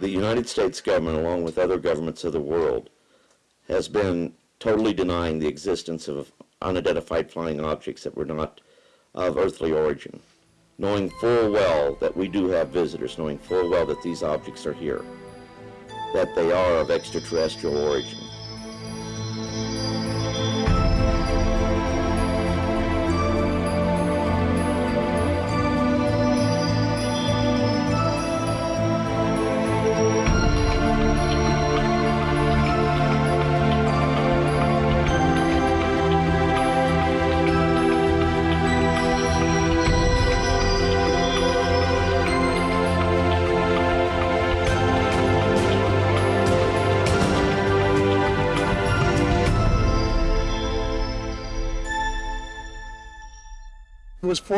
the United States government, along with other governments of the world, has been totally denying the existence of unidentified flying objects that were not of earthly origin, knowing full well that we do have visitors, knowing full well that these objects are here, that they are of extraterrestrial origin.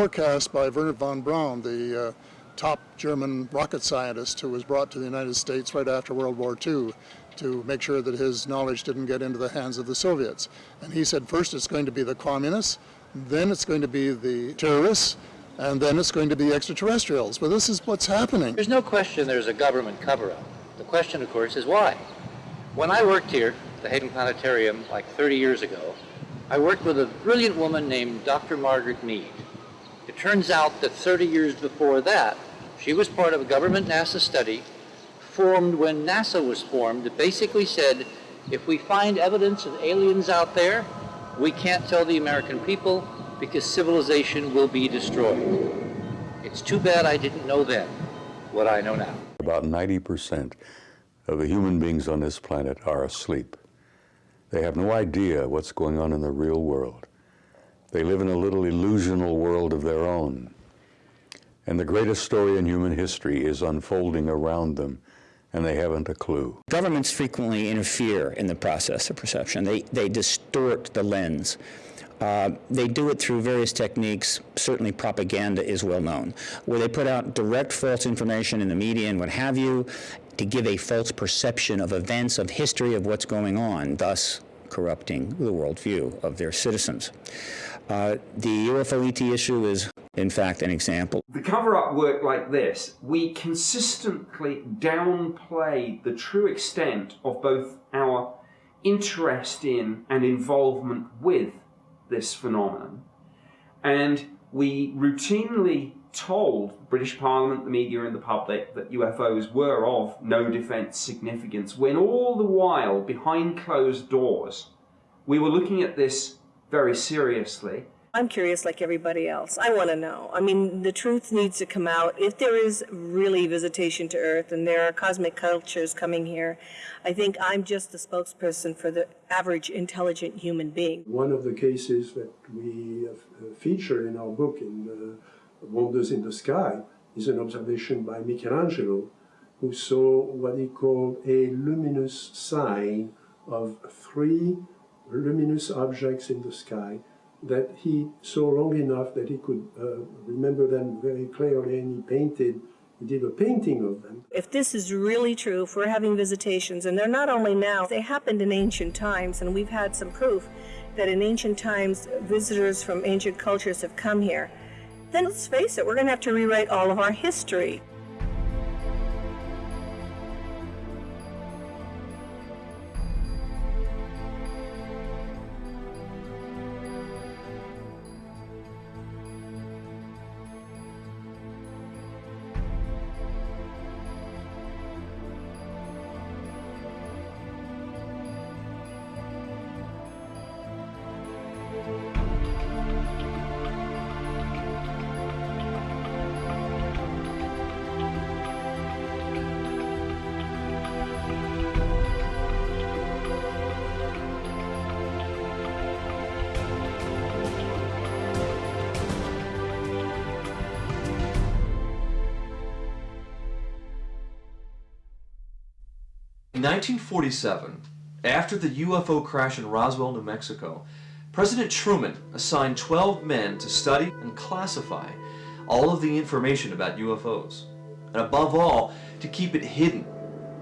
Forecast by Wernher von Braun, the uh, top German rocket scientist who was brought to the United States right after World War II to make sure that his knowledge didn't get into the hands of the Soviets. And he said first it's going to be the communists, then it's going to be the terrorists, and then it's going to be extraterrestrials. Well, this is what's happening. There's no question there's a government cover-up. The question, of course, is why? When I worked here, the Hayden Planetarium, like 30 years ago, I worked with a brilliant woman named Dr. Margaret Mead. It turns out that 30 years before that, she was part of a government NASA study formed when NASA was formed that basically said, if we find evidence of aliens out there, we can't tell the American people because civilization will be destroyed. It's too bad I didn't know then what I know now. About 90% of the human beings on this planet are asleep. They have no idea what's going on in the real world. They live in a little illusional world of their own. And the greatest story in human history is unfolding around them, and they haven't a clue. Governments frequently interfere in the process of perception. They, they distort the lens. Uh, they do it through various techniques. Certainly propaganda is well known, where they put out direct false information in the media and what have you to give a false perception of events, of history, of what's going on, thus corrupting the worldview of their citizens. Uh, the UFO ET issue is, in fact, an example. The cover-up work like this, we consistently downplay the true extent of both our interest in and involvement with this phenomenon, and we routinely told British Parliament, the media and the public that UFOs were of no defence significance, when all the while, behind closed doors, we were looking at this very seriously. I'm curious like everybody else. I want to know. I mean, the truth needs to come out. If there is really visitation to Earth and there are cosmic cultures coming here, I think I'm just the spokesperson for the average intelligent human being. One of the cases that we uh, feature in our book, in uh, Wonders in the Sky, is an observation by Michelangelo, who saw what he called a luminous sign of three luminous objects in the sky that he saw long enough that he could uh, remember them very clearly and he painted he did a painting of them. If this is really true, if we're having visitations, and they're not only now, they happened in ancient times, and we've had some proof that in ancient times visitors from ancient cultures have come here, then let's face it, we're going to have to rewrite all of our history. 1947, after the UFO crash in Roswell, New Mexico, President Truman assigned 12 men to study and classify all of the information about UFOs, and above all, to keep it hidden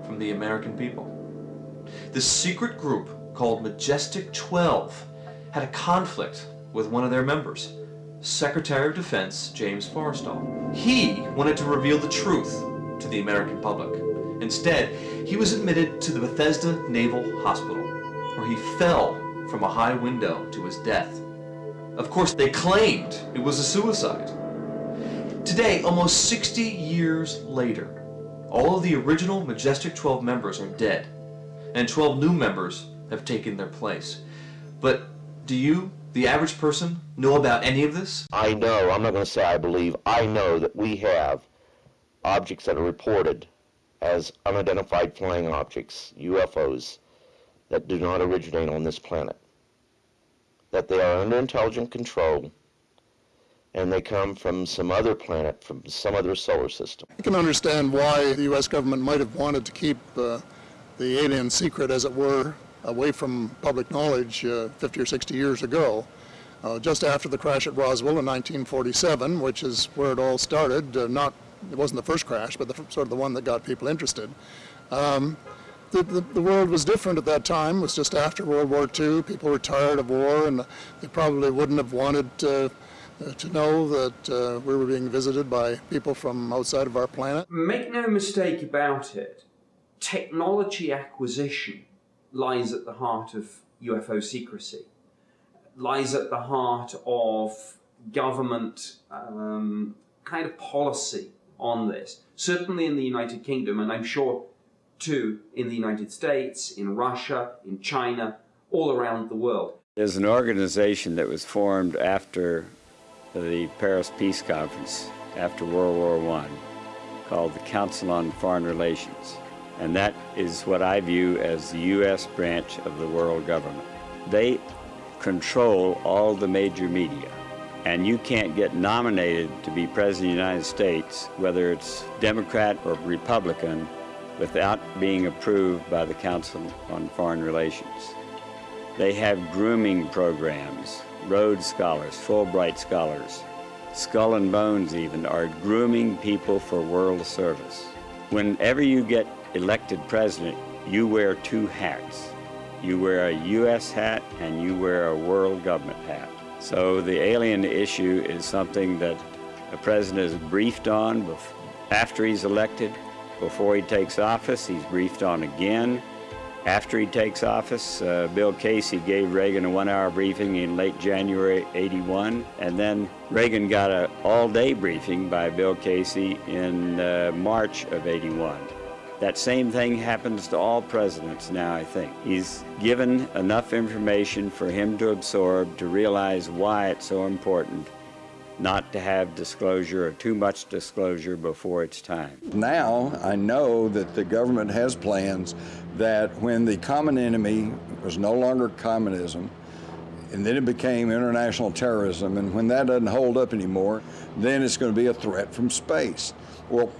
from the American people. This secret group, called Majestic 12, had a conflict with one of their members, Secretary of Defense James Forrestal. He wanted to reveal the truth to the American public Instead, he was admitted to the Bethesda Naval Hospital, where he fell from a high window to his death. Of course, they claimed it was a suicide. Today, almost 60 years later, all of the original Majestic 12 members are dead, and 12 new members have taken their place. But do you, the average person, know about any of this? I know, I'm not going to say I believe, I know that we have objects that are reported as unidentified flying objects, UFOs, that do not originate on this planet. That they are under intelligent control and they come from some other planet, from some other solar system. You can understand why the U.S. government might have wanted to keep uh, the alien secret, as it were, away from public knowledge uh, 50 or 60 years ago. Uh, just after the crash at Roswell in 1947, which is where it all started, uh, not it wasn't the first crash, but the, sort of the one that got people interested. Um, the, the, the, world was different at that time. It was just after World War II. People were tired of war, and they probably wouldn't have wanted uh, to know that uh, we were being visited by people from outside of our planet. Make no mistake about it, technology acquisition lies at the heart of UFO secrecy, lies at the heart of government um, kind of policy on this. Certainly in the United Kingdom, and I'm sure too in the United States, in Russia, in China, all around the world. There's an organization that was formed after the Paris Peace Conference, after World War I, called the Council on Foreign Relations. And that is what I view as the U.S. branch of the world government. They control all the major media and you can't get nominated to be President of the United States, whether it's Democrat or Republican, without being approved by the Council on Foreign Relations. They have grooming programs, Rhodes Scholars, Fulbright Scholars, Skull and Bones even, are grooming people for world service. Whenever you get elected president, you wear two hats. You wear a U.S. hat and you wear a world government hat. So the alien issue is something that the president is briefed on after he's elected. Before he takes office, he's briefed on again. After he takes office, uh, Bill Casey gave Reagan a one-hour briefing in late January 81, and then Reagan got an all-day briefing by Bill Casey in uh, March of 81. That same thing happens to all presidents now, I think. He's given enough information for him to absorb to realize why it's so important not to have disclosure or too much disclosure before it's time. Now I know that the government has plans that when the common enemy was no longer communism, and then it became international terrorism, and when that doesn't hold up anymore, then it's going to be a threat from space. Well,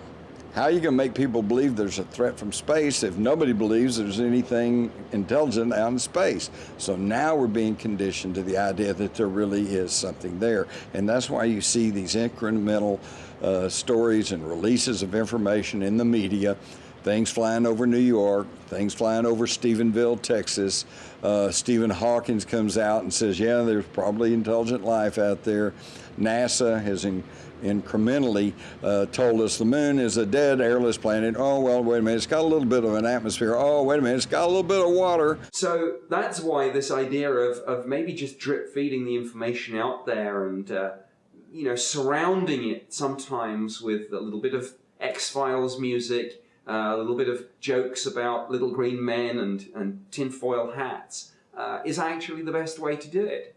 how are you going to make people believe there's a threat from space if nobody believes there's anything intelligent out in space? So now we're being conditioned to the idea that there really is something there. And that's why you see these incremental uh, stories and releases of information in the media things flying over New York, things flying over Stephenville, Texas. Uh, Stephen Hawkins comes out and says, yeah, there's probably intelligent life out there. NASA has in, incrementally uh, told us the moon is a dead airless planet. Oh, well, wait a minute, it's got a little bit of an atmosphere. Oh, wait a minute, it's got a little bit of water. So that's why this idea of, of maybe just drip feeding the information out there and, uh, you know, surrounding it sometimes with a little bit of X-Files music, uh, a little bit of jokes about little green men and, and tinfoil hats, uh, is actually the best way to do it.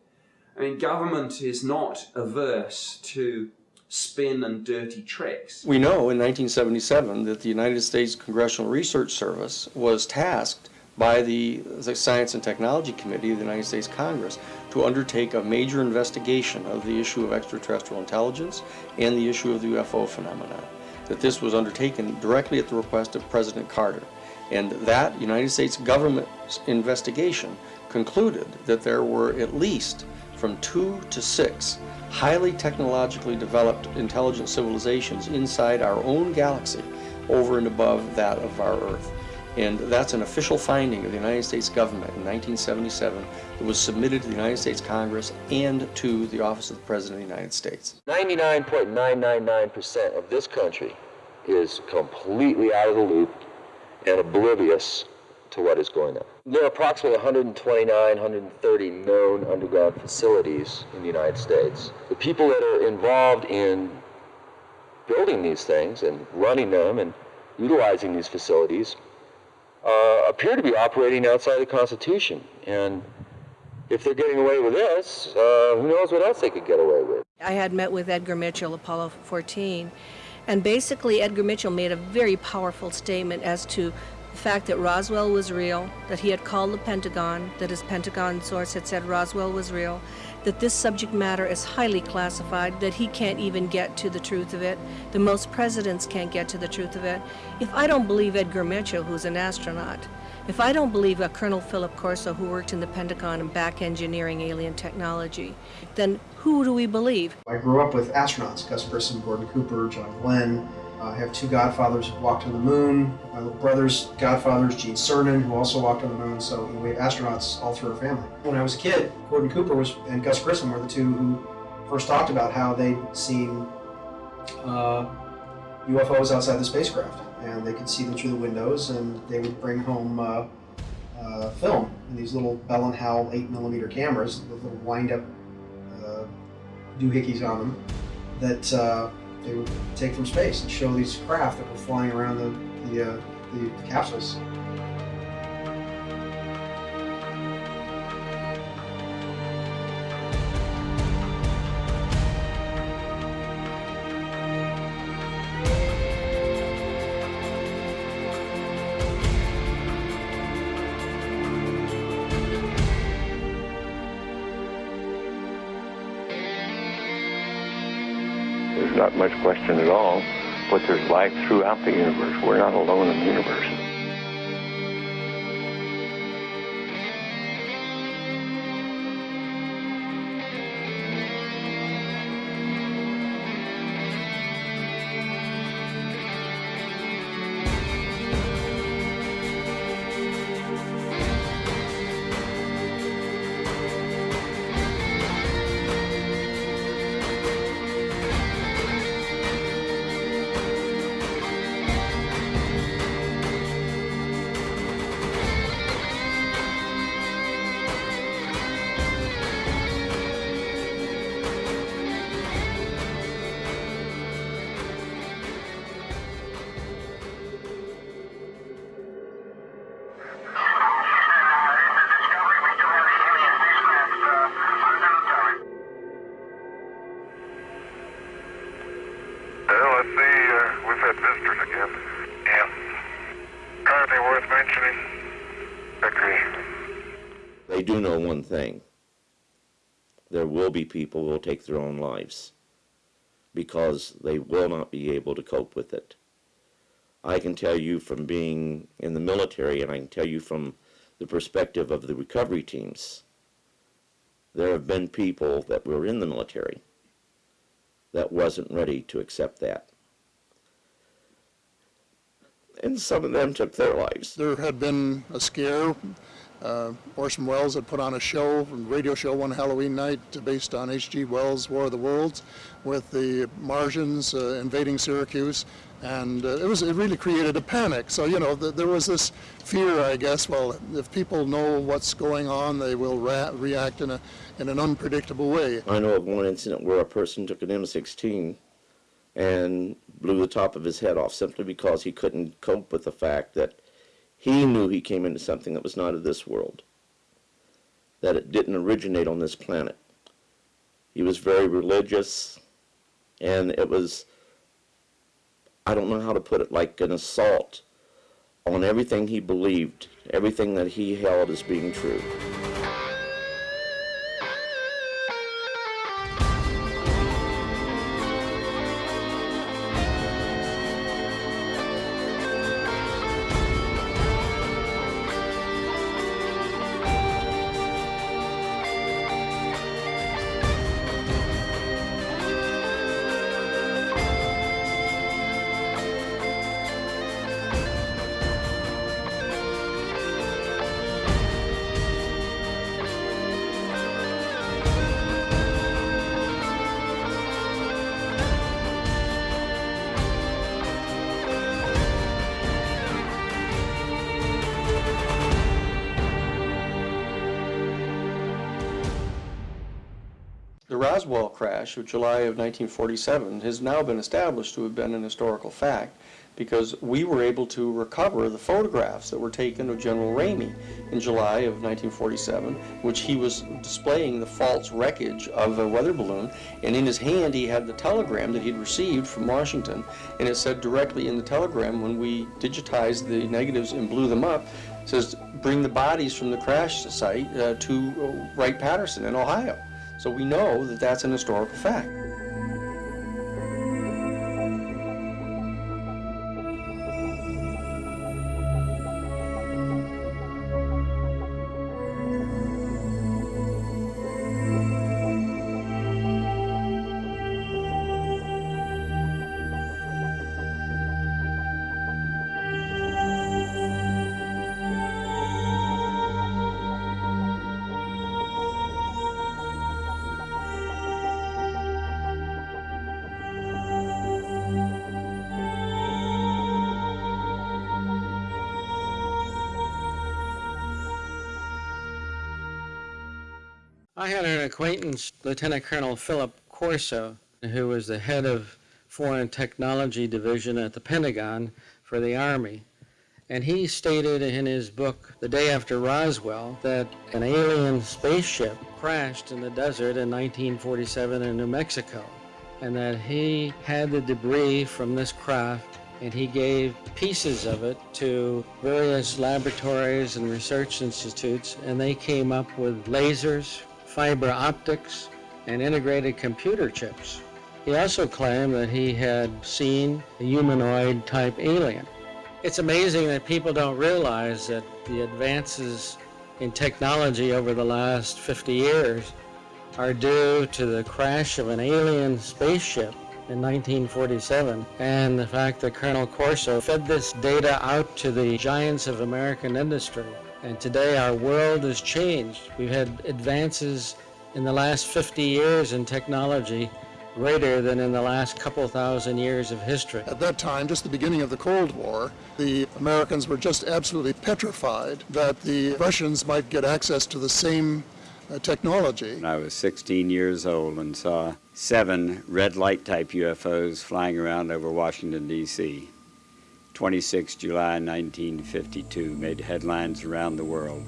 I mean, government is not averse to spin and dirty tricks. We know in 1977 that the United States Congressional Research Service was tasked by the, the, Science and Technology Committee of the United States Congress to undertake a major investigation of the issue of extraterrestrial intelligence and the issue of the UFO phenomenon. That this was undertaken directly at the request of President Carter. And that United States government investigation concluded that there were at least from two to six highly technologically developed intelligent civilizations inside our own galaxy over and above that of our Earth. And that's an official finding of the United States government in 1977 that was submitted to the United States Congress and to the Office of the President of the United States. 99.999% of this country is completely out of the loop and oblivious to what is going on. There are approximately 129, 130 known underground facilities in the United States. The people that are involved in building these things and running them and utilizing these facilities uh, appear to be operating outside the Constitution. And if they're getting away with this, uh, who knows what else they could get away with. I had met with Edgar Mitchell, Apollo 14, and basically Edgar Mitchell made a very powerful statement as to the fact that Roswell was real, that he had called the Pentagon, that his Pentagon source had said Roswell was real, that this subject matter is highly classified, that he can't even get to the truth of it, the most presidents can't get to the truth of it. If I don't believe Edgar Mitchell, who's an astronaut, if I don't believe a Colonel Philip Corso, who worked in the Pentagon and back engineering alien technology, then who do we believe? I grew up with astronauts, Gus Grissom, Gordon Cooper, John Glenn. Uh, I have two godfathers who walked on the moon. My brother's godfather is Gene Cernan, who also walked on the moon. So we have astronauts all through our family. When I was a kid, Gordon Cooper was and Gus Grissom were the two who first talked about how they'd seen uh, UFOs outside the spacecraft, and they could see them through the windows, and they would bring home uh, uh, film in these little Bell and Howell 8 millimeter cameras with little wind-up uh, doohickeys on them that they would take from space and show these craft that were flying around the, the, uh, the capsules. Much question at all, but there's life throughout the universe. We're not alone in the universe. See. Uh, we've had visitors again. Yeah. Anything worth mentioning? Okay. They do know one thing. There will be people who will take their own lives because they will not be able to cope with it. I can tell you from being in the military, and I can tell you from the perspective of the recovery teams, there have been people that were in the military that wasn't ready to accept that. And some of them took their lives. There had been a scare. Uh, Orson Welles had put on a show, a radio show one Halloween night based on H.G. Wells' War of the Worlds with the Martians uh, invading Syracuse. And uh, it was it really created a panic. So, you know, th there was this fear, I guess, well, if people know what's going on, they will react in, a, in an unpredictable way. I know of one incident where a person took an M16 and blew the top of his head off simply because he couldn't cope with the fact that he knew he came into something that was not of this world, that it didn't originate on this planet. He was very religious, and it was, I don't know how to put it, like an assault on everything he believed, everything that he held as being true. Crash of July of 1947 has now been established to have been an historical fact because we were able to recover the photographs that were taken of General Ramey in July of 1947, which he was displaying the false wreckage of a weather balloon, and in his hand he had the telegram that he'd received from Washington, and it said directly in the telegram when we digitized the negatives and blew them up, says bring the bodies from the crash site uh, to Wright-Patterson in Ohio. So we know that that's an historical fact. Acquaintance, Lieutenant Colonel Philip Corso, who was the head of Foreign Technology Division at the Pentagon for the Army. And he stated in his book, The Day After Roswell, that an alien spaceship crashed in the desert in 1947 in New Mexico, and that he had the debris from this craft and he gave pieces of it to various laboratories and research institutes, and they came up with lasers, fiber optics, and integrated computer chips. He also claimed that he had seen a humanoid type alien. It's amazing that people don't realize that the advances in technology over the last 50 years are due to the crash of an alien spaceship in 1947 and the fact that Colonel Corso fed this data out to the giants of American industry. And today our world has changed. We've had advances in the last 50 years in technology greater than in the last couple thousand years of history. At that time, just the beginning of the Cold War, the Americans were just absolutely petrified that the Russians might get access to the same uh, technology. I was 16 years old and saw seven red light type UFOs flying around over Washington, D.C. 26 July 1952 made headlines around the world.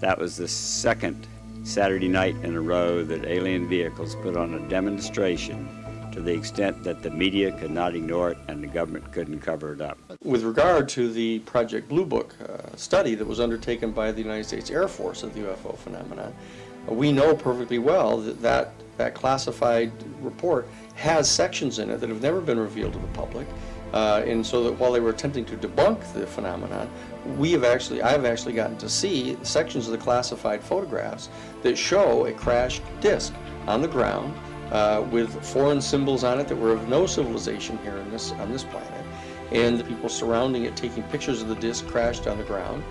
That was the second Saturday night in a row that alien vehicles put on a demonstration to the extent that the media could not ignore it and the government couldn't cover it up. With regard to the Project Blue Book uh, study that was undertaken by the United States Air Force of the UFO phenomenon, uh, we know perfectly well that, that that classified report has sections in it that have never been revealed to the public. Uh, and so that while they were attempting to debunk the phenomenon, we have actually, I've actually gotten to see sections of the classified photographs that show a crashed disc on the ground uh, with foreign symbols on it that were of no civilization here in this, on this planet. And the people surrounding it taking pictures of the disc crashed on the ground.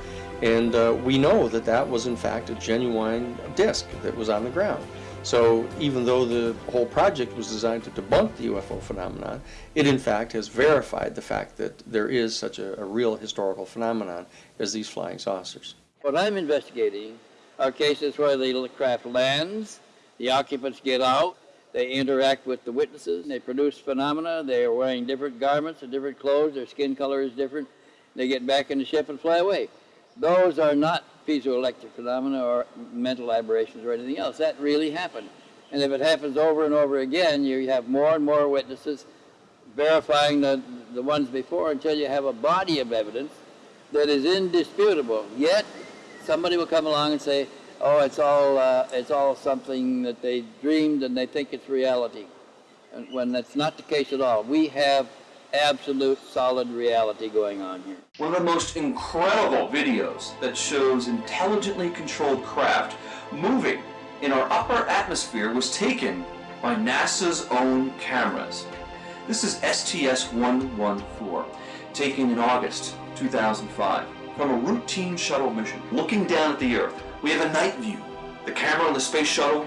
And uh, we know that that was in fact a genuine disc that was on the ground. So even though the whole project was designed to debunk the UFO phenomenon, it in fact has verified the fact that there is such a, a real historical phenomenon as these flying saucers. What I'm investigating are cases where the craft lands, the occupants get out, they interact with the witnesses, they produce phenomena, they are wearing different garments and different clothes, their skin color is different, they get back in the ship and fly away. Those are not piezoelectric phenomena or mental aberrations or anything else. That really happened. And if it happens over and over again, you have more and more witnesses verifying the, the ones before until you have a body of evidence that is indisputable. Yet, somebody will come along and say, oh, it's all, uh, it's all something that they dreamed and they think it's reality. And when that's not the case at all. We have absolute solid reality going on here. One of the most incredible videos that shows intelligently controlled craft moving in our upper atmosphere was taken by NASA's own cameras. This is STS-114, taken in August 2005 from a routine shuttle mission. Looking down at the Earth, we have a night view. The camera on the space shuttle,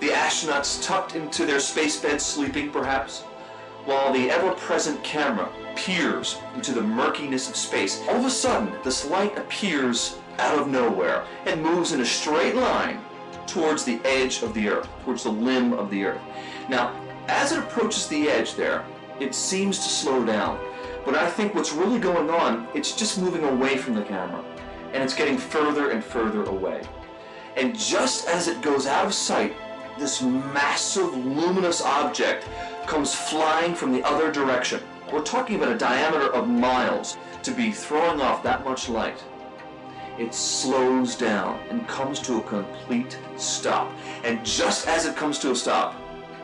the astronauts tucked into their space beds sleeping perhaps, while the ever-present camera peers into the murkiness of space. All of a sudden, this light appears out of nowhere and moves in a straight line towards the edge of the Earth, towards the limb of the Earth. Now, as it approaches the edge there, it seems to slow down. But I think what's really going on, it's just moving away from the camera. And it's getting further and further away. And just as it goes out of sight, this massive luminous object comes flying from the other direction. We're talking about a diameter of miles to be throwing off that much light. It slows down and comes to a complete stop. And just as it comes to a stop,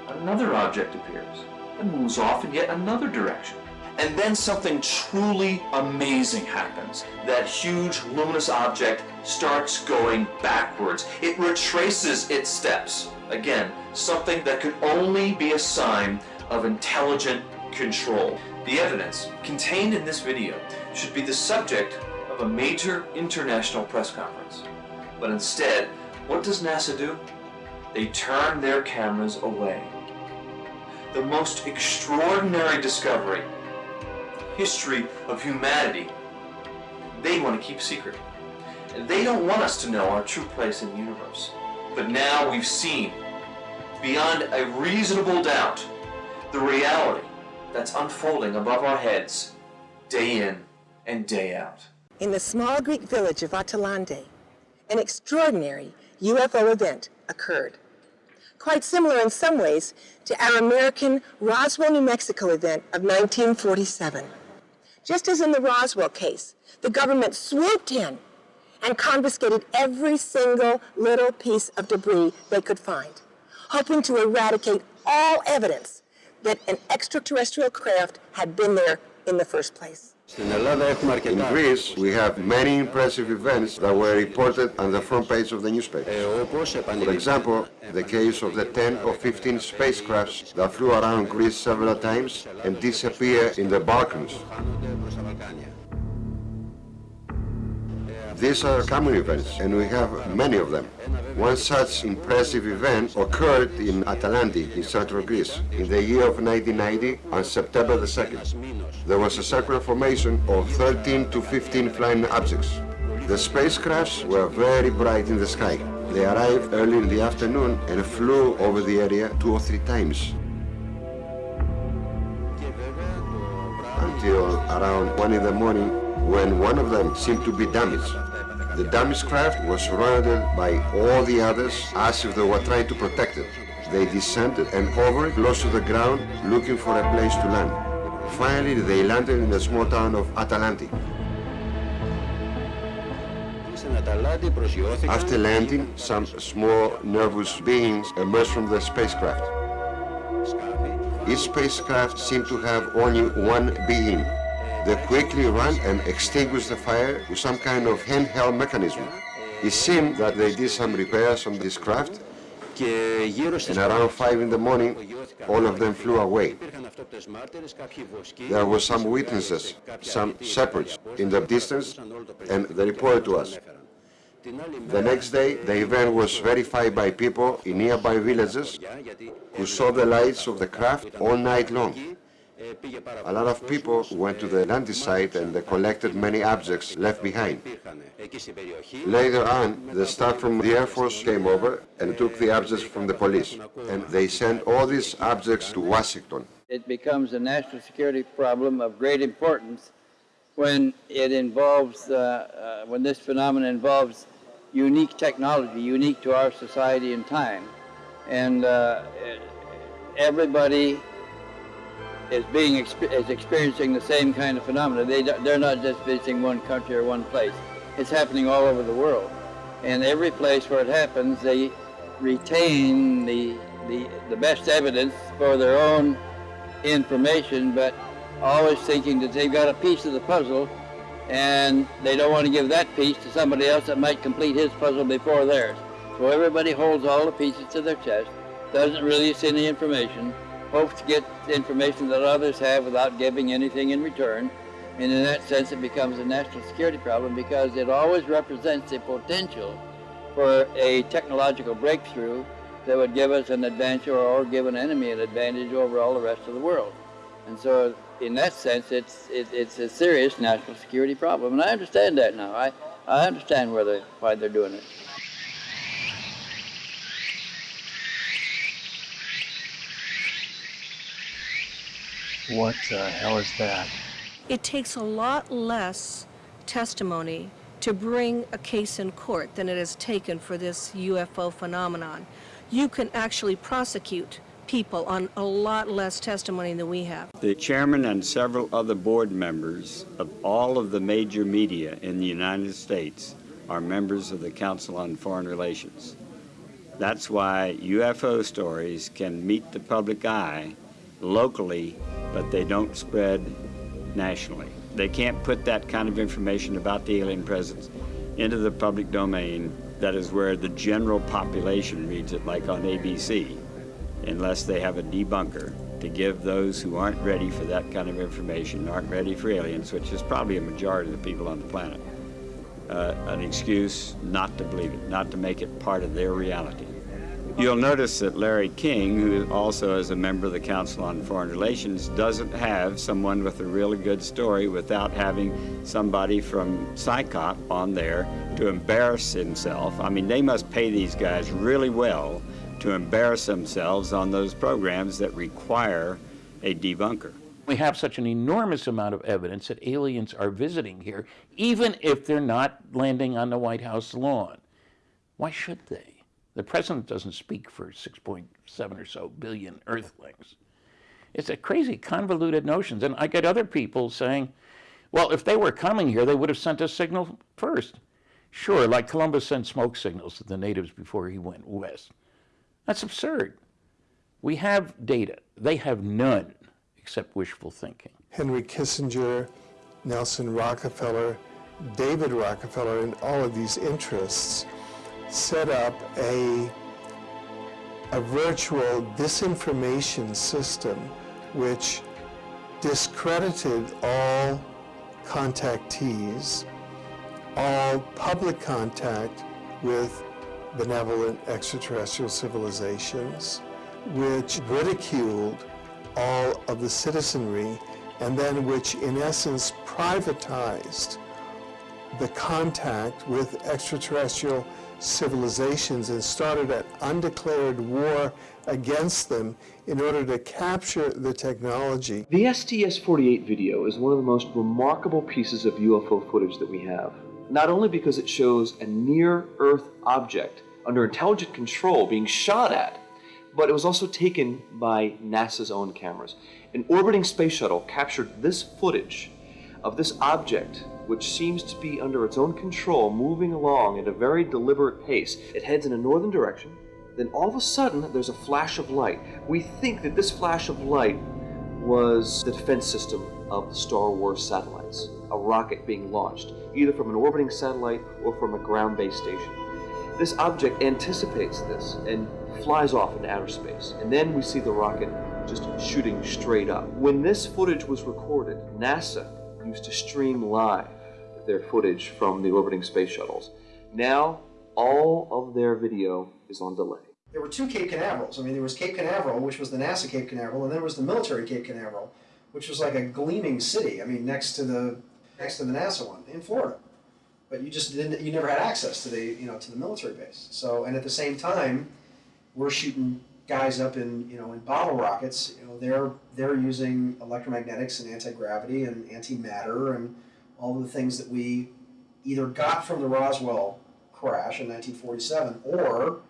another object appears and moves off in yet another direction. And then something truly amazing happens. That huge luminous object starts going backwards. It retraces its steps. Again, something that could only be a sign of intelligent control. The evidence contained in this video should be the subject of a major international press conference. But instead, what does NASA do? They turn their cameras away. The most extraordinary discovery, history of humanity, they want to keep secret. They don't want us to know our true place in the universe. But now we've seen, beyond a reasonable doubt, the reality that's unfolding above our heads, day in and day out. In the small Greek village of Atalanti, an extraordinary UFO event occurred. Quite similar in some ways to our American Roswell, New Mexico event of 1947. Just as in the Roswell case, the government swooped in and confiscated every single little piece of debris they could find, hoping to eradicate all evidence that an extraterrestrial craft had been there in the first place. In Greece, we have many impressive events that were reported on the front page of the newspapers. For example, the case of the 10 or 15 spacecrafts that flew around Greece several times and disappeared in the Balkans. These are common events, and we have many of them. One such impressive event occurred in Atalanti, in central Greece, in the year of 1990, on September the 2nd. There was a circular formation of 13 to 15 flying objects. The spacecrafts were very bright in the sky. They arrived early in the afternoon and flew over the area two or three times. Until around 1 in the morning, when one of them seemed to be damaged. The damaged craft was surrounded by all the others as if they were trying to protect it. They descended and hovered close to the ground looking for a place to land. Finally, they landed in the small town of Atalanti. After landing, some small nervous beings emerged from the spacecraft. Each spacecraft seemed to have only one being, they quickly ran and extinguished the fire with some kind of handheld mechanism. It seemed that they did some repairs on this craft, and around 5 in the morning, all of them flew away. There were some witnesses, some shepherds in the distance, and they reported to us. The next day, the event was verified by people in nearby villages who saw the lights of the craft all night long. A lot of people went to the landing site and they collected many objects left behind. Later on, the staff from the Air Force came over and took the objects from the police. And they sent all these objects to Washington. It becomes a national security problem of great importance when it involves, uh, uh, when this phenomenon involves unique technology, unique to our society and time. And uh, everybody is being is experiencing the same kind of phenomena. They they're not just visiting one country or one place. It's happening all over the world, and every place where it happens, they retain the the the best evidence for their own information, but always thinking that they've got a piece of the puzzle, and they don't want to give that piece to somebody else that might complete his puzzle before theirs. So everybody holds all the pieces to their chest, doesn't release any information, hopes to get information that others have without giving anything in return. And in that sense, it becomes a national security problem because it always represents the potential for a technological breakthrough that would give us an advantage or, or give an enemy an advantage over all the rest of the world. And so in that sense, it's, it, it's a serious national security problem. And I understand that now. I, I understand where they, why they're doing it. What the hell is that? It takes a lot less testimony to bring a case in court than it has taken for this UFO phenomenon. You can actually prosecute people on a lot less testimony than we have. The chairman and several other board members of all of the major media in the United States are members of the Council on Foreign Relations. That's why UFO stories can meet the public eye locally, but they don't spread nationally. They can't put that kind of information about the alien presence into the public domain. That is where the general population reads it, like on ABC, unless they have a debunker to give those who aren't ready for that kind of information, aren't ready for aliens, which is probably a majority of the people on the planet, uh, an excuse not to believe it, not to make it part of their reality. You'll notice that Larry King, who also is a member of the Council on Foreign Relations, doesn't have someone with a really good story without having somebody from CSICOP on there to embarrass himself. I mean, they must pay these guys really well to embarrass themselves on those programs that require a debunker. We have such an enormous amount of evidence that aliens are visiting here, even if they're not landing on the White House lawn. Why should they? The president doesn't speak for 6.7 or so billion earthlings. It's a crazy, convoluted notions. And I get other people saying, well, if they were coming here, they would have sent a signal first. Sure, like Columbus sent smoke signals to the natives before he went west. That's absurd. We have data. They have none except wishful thinking. Henry Kissinger, Nelson Rockefeller, David Rockefeller, and all of these interests set up a, a virtual disinformation system which discredited all contactees, all public contact with benevolent extraterrestrial civilizations, which ridiculed all of the citizenry, and then which in essence privatized the contact with extraterrestrial civilizations and started an undeclared war against them in order to capture the technology. The STS-48 video is one of the most remarkable pieces of UFO footage that we have. Not only because it shows a near-Earth object under intelligent control being shot at, but it was also taken by NASA's own cameras. An orbiting space shuttle captured this footage of this object which seems to be under its own control, moving along at a very deliberate pace. It heads in a northern direction, then all of a sudden there's a flash of light. We think that this flash of light was the defense system of the Star Wars satellites, a rocket being launched, either from an orbiting satellite or from a ground-based station. This object anticipates this and flies off into outer space, and then we see the rocket just shooting straight up. When this footage was recorded, NASA used to stream live their footage from the orbiting space shuttles. Now, all of their video is on delay. There were two Cape Canaverals. I mean, there was Cape Canaveral, which was the NASA Cape Canaveral, and then there was the military Cape Canaveral, which was like a gleaming city. I mean, next to the next to the NASA one in Florida. But you just didn't. You never had access to the you know to the military base. So, and at the same time, we're shooting guys up in you know in bottle rockets. You know, they're they're using electromagnetics and anti gravity and antimatter and all the things that we either got from the Roswell crash in 1947 or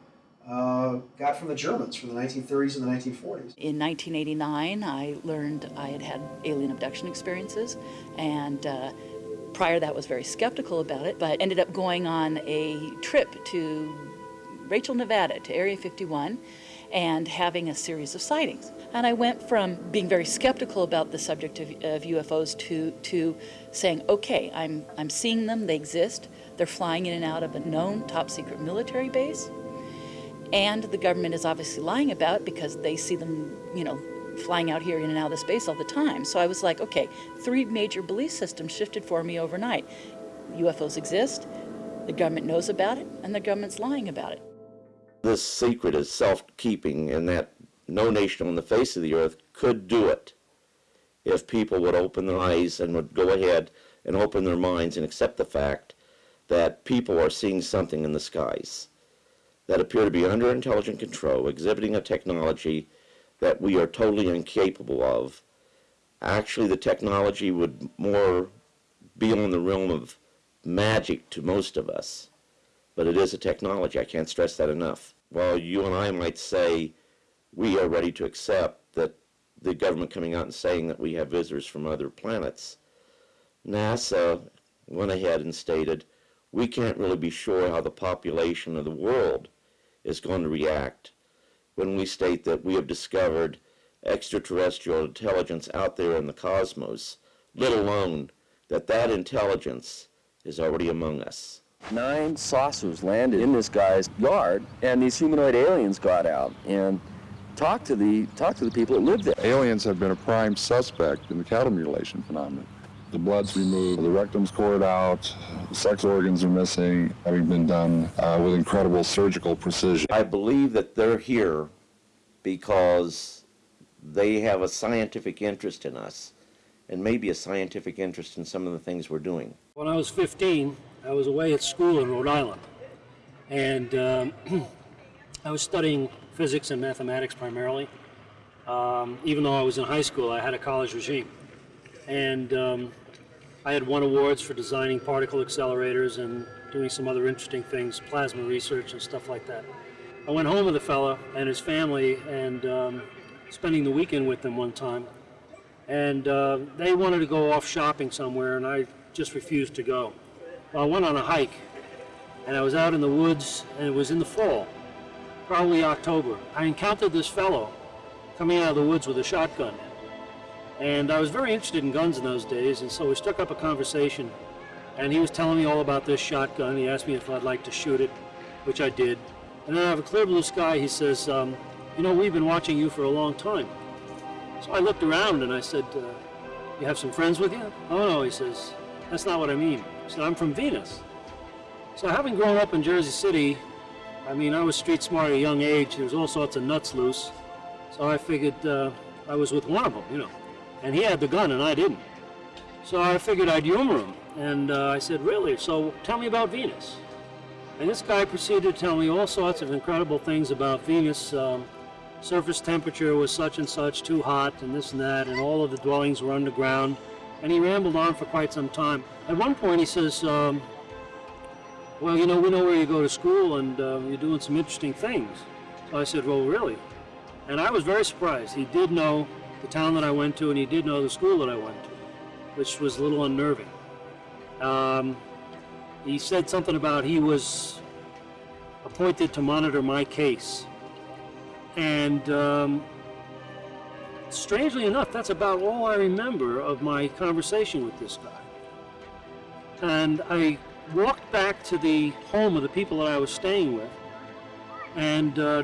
uh, got from the Germans from the 1930s and the 1940s. In 1989, I learned I had had alien abduction experiences, and uh, prior to that was very skeptical about it, but ended up going on a trip to Rachel, Nevada, to Area 51, and having a series of sightings. And I went from being very skeptical about the subject of, of UFOs to, to saying, okay, I'm, I'm seeing them, they exist, they're flying in and out of a known top secret military base, and the government is obviously lying about it because they see them, you know, flying out here in and out of space all the time. So I was like, okay, three major belief systems shifted for me overnight. UFOs exist, the government knows about it, and the government's lying about it. This secret is self-keeping and that no nation on the face of the earth could do it if people would open their eyes and would go ahead and open their minds and accept the fact that people are seeing something in the skies that appear to be under intelligent control, exhibiting a technology that we are totally incapable of, Actually, the technology would more be on the realm of magic to most of us. But it is a technology. I can't stress that enough. While you and I might say we are ready to accept that the government coming out and saying that we have visitors from other planets, NASA went ahead and stated we can't really be sure how the population of the world is going to react when we state that we have discovered extraterrestrial intelligence out there in the cosmos, let alone that that intelligence is already among us. Nine saucers landed in this guy's yard, and these humanoid aliens got out and talked to the talked to the people that lived there. Aliens have been a prime suspect in the cattle mutilation phenomenon. The blood's removed, the rectum's cored out, the sex organs are missing, having been done uh, with incredible surgical precision. I believe that they're here because they have a scientific interest in us and maybe a scientific interest in some of the things we're doing. When I was 15, I was away at school in Rhode Island, and um, I was studying physics and mathematics primarily. Um, even though I was in high school, I had a college regime. And um, I had won awards for designing particle accelerators and doing some other interesting things, plasma research and stuff like that. I went home with a fellow and his family and um, spending the weekend with them one time. And uh, they wanted to go off shopping somewhere and I just refused to go. Well, I went on a hike and I was out in the woods and it was in the fall, probably October. I encountered this fellow coming out of the woods with a shotgun. And I was very interested in guns in those days, and so we struck up a conversation. And he was telling me all about this shotgun. He asked me if I'd like to shoot it, which I did. And then out of a clear blue sky, he says, um, you know, we've been watching you for a long time. So I looked around and I said, uh, you have some friends with you? Oh no, he says, that's not what I mean. He said, I'm from Venus. So having grown up in Jersey City, I mean, I was street smart at a young age. There was all sorts of nuts loose. So I figured uh, I was with one of them, you know. And he had the gun and I didn't. So I figured I'd humor him. And uh, I said, really? So tell me about Venus. And this guy proceeded to tell me all sorts of incredible things about Venus. Um, surface temperature was such and such, too hot, and this and that, and all of the dwellings were underground. And he rambled on for quite some time. At one point he says, um, well, you know, we know where you go to school and uh, you're doing some interesting things. So I said, well, really? And I was very surprised. He did know the town that I went to, and he did know the school that I went to, which was a little unnerving. Um, he said something about he was appointed to monitor my case. And um, strangely enough, that's about all I remember of my conversation with this guy. And I walked back to the home of the people that I was staying with, and uh,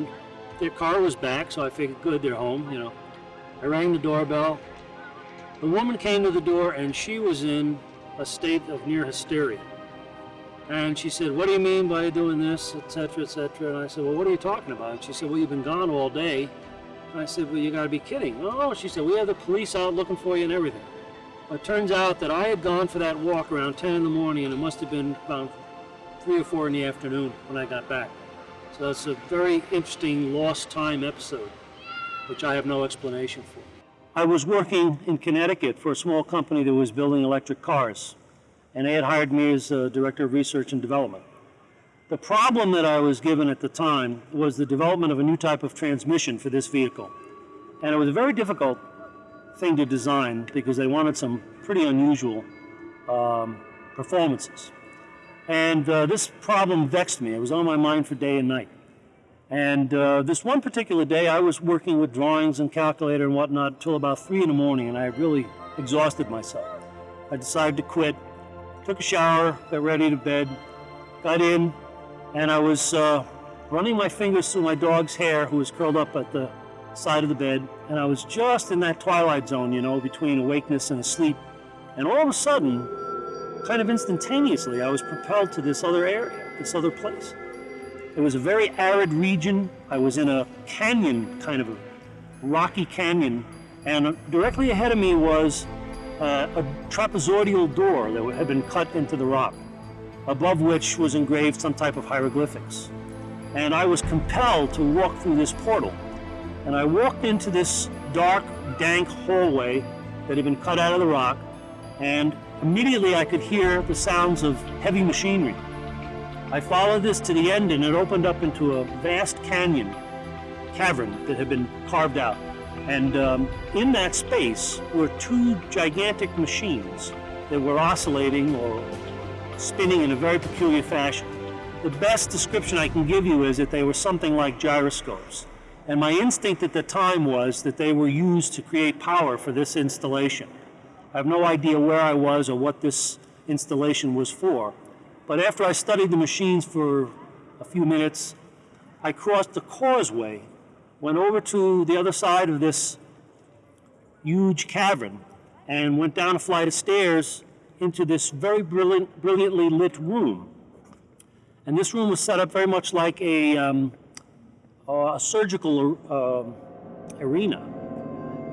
their car was back, so I figured, good, they're home, you know. I rang the doorbell. The woman came to the door and she was in a state of near hysteria. And she said, what do you mean by doing this, etc., etc.? And I said, well, what are you talking about? And she said, well, you've been gone all day. And I said, well, you got to be kidding. Oh, she said, we have the police out looking for you and everything. But it turns out that I had gone for that walk around 10 in the morning and it must have been about 3 or 4 in the afternoon when I got back. So that's a very interesting lost time episode which I have no explanation for. I was working in Connecticut for a small company that was building electric cars, and they had hired me as a director of research and development. The problem that I was given at the time was the development of a new type of transmission for this vehicle. And it was a very difficult thing to design because they wanted some pretty unusual um, performances. And uh, this problem vexed me. It was on my mind for day and night. And uh, this one particular day, I was working with drawings and calculator and whatnot until about 3 in the morning, and I really exhausted myself. I decided to quit, took a shower, got ready to bed, got in, and I was uh, running my fingers through my dog's hair, who was curled up at the side of the bed, and I was just in that twilight zone, you know, between awakeness and sleep. And all of a sudden, kind of instantaneously, I was propelled to this other area, this other place. It was a very arid region. I was in a canyon, kind of a rocky canyon, and directly ahead of me was uh, a trapezoidal door that had been cut into the rock, above which was engraved some type of hieroglyphics. And I was compelled to walk through this portal. And I walked into this dark, dank hallway, that had been cut out of the rock, and immediately I could hear the sounds of heavy machinery. I followed this to the end and it opened up into a vast canyon, cavern that had been carved out. And um, in that space were two gigantic machines that were oscillating or spinning in a very peculiar fashion. The best description I can give you is that they were something like gyroscopes. And my instinct at the time was that they were used to create power for this installation. I have no idea where I was or what this installation was for. But after I studied the machines for a few minutes, I crossed the causeway, went over to the other side of this huge cavern, and went down a flight of stairs into this very brilliant, brilliantly lit room. And this room was set up very much like a, um, a surgical uh, arena.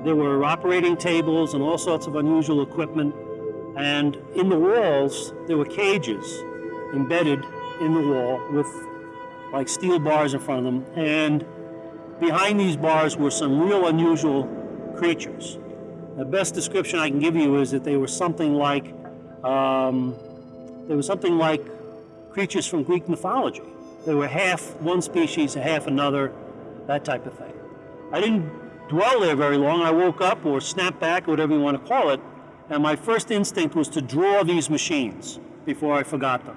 There were operating tables and all sorts of unusual equipment. And in the walls, there were cages embedded in the wall with like steel bars in front of them. And behind these bars were some real unusual creatures. The best description I can give you is that they were something like, um, they were something like creatures from Greek mythology. They were half one species, half another, that type of thing. I didn't dwell there very long. I woke up or snapped back, or whatever you want to call it, and my first instinct was to draw these machines before I forgot them.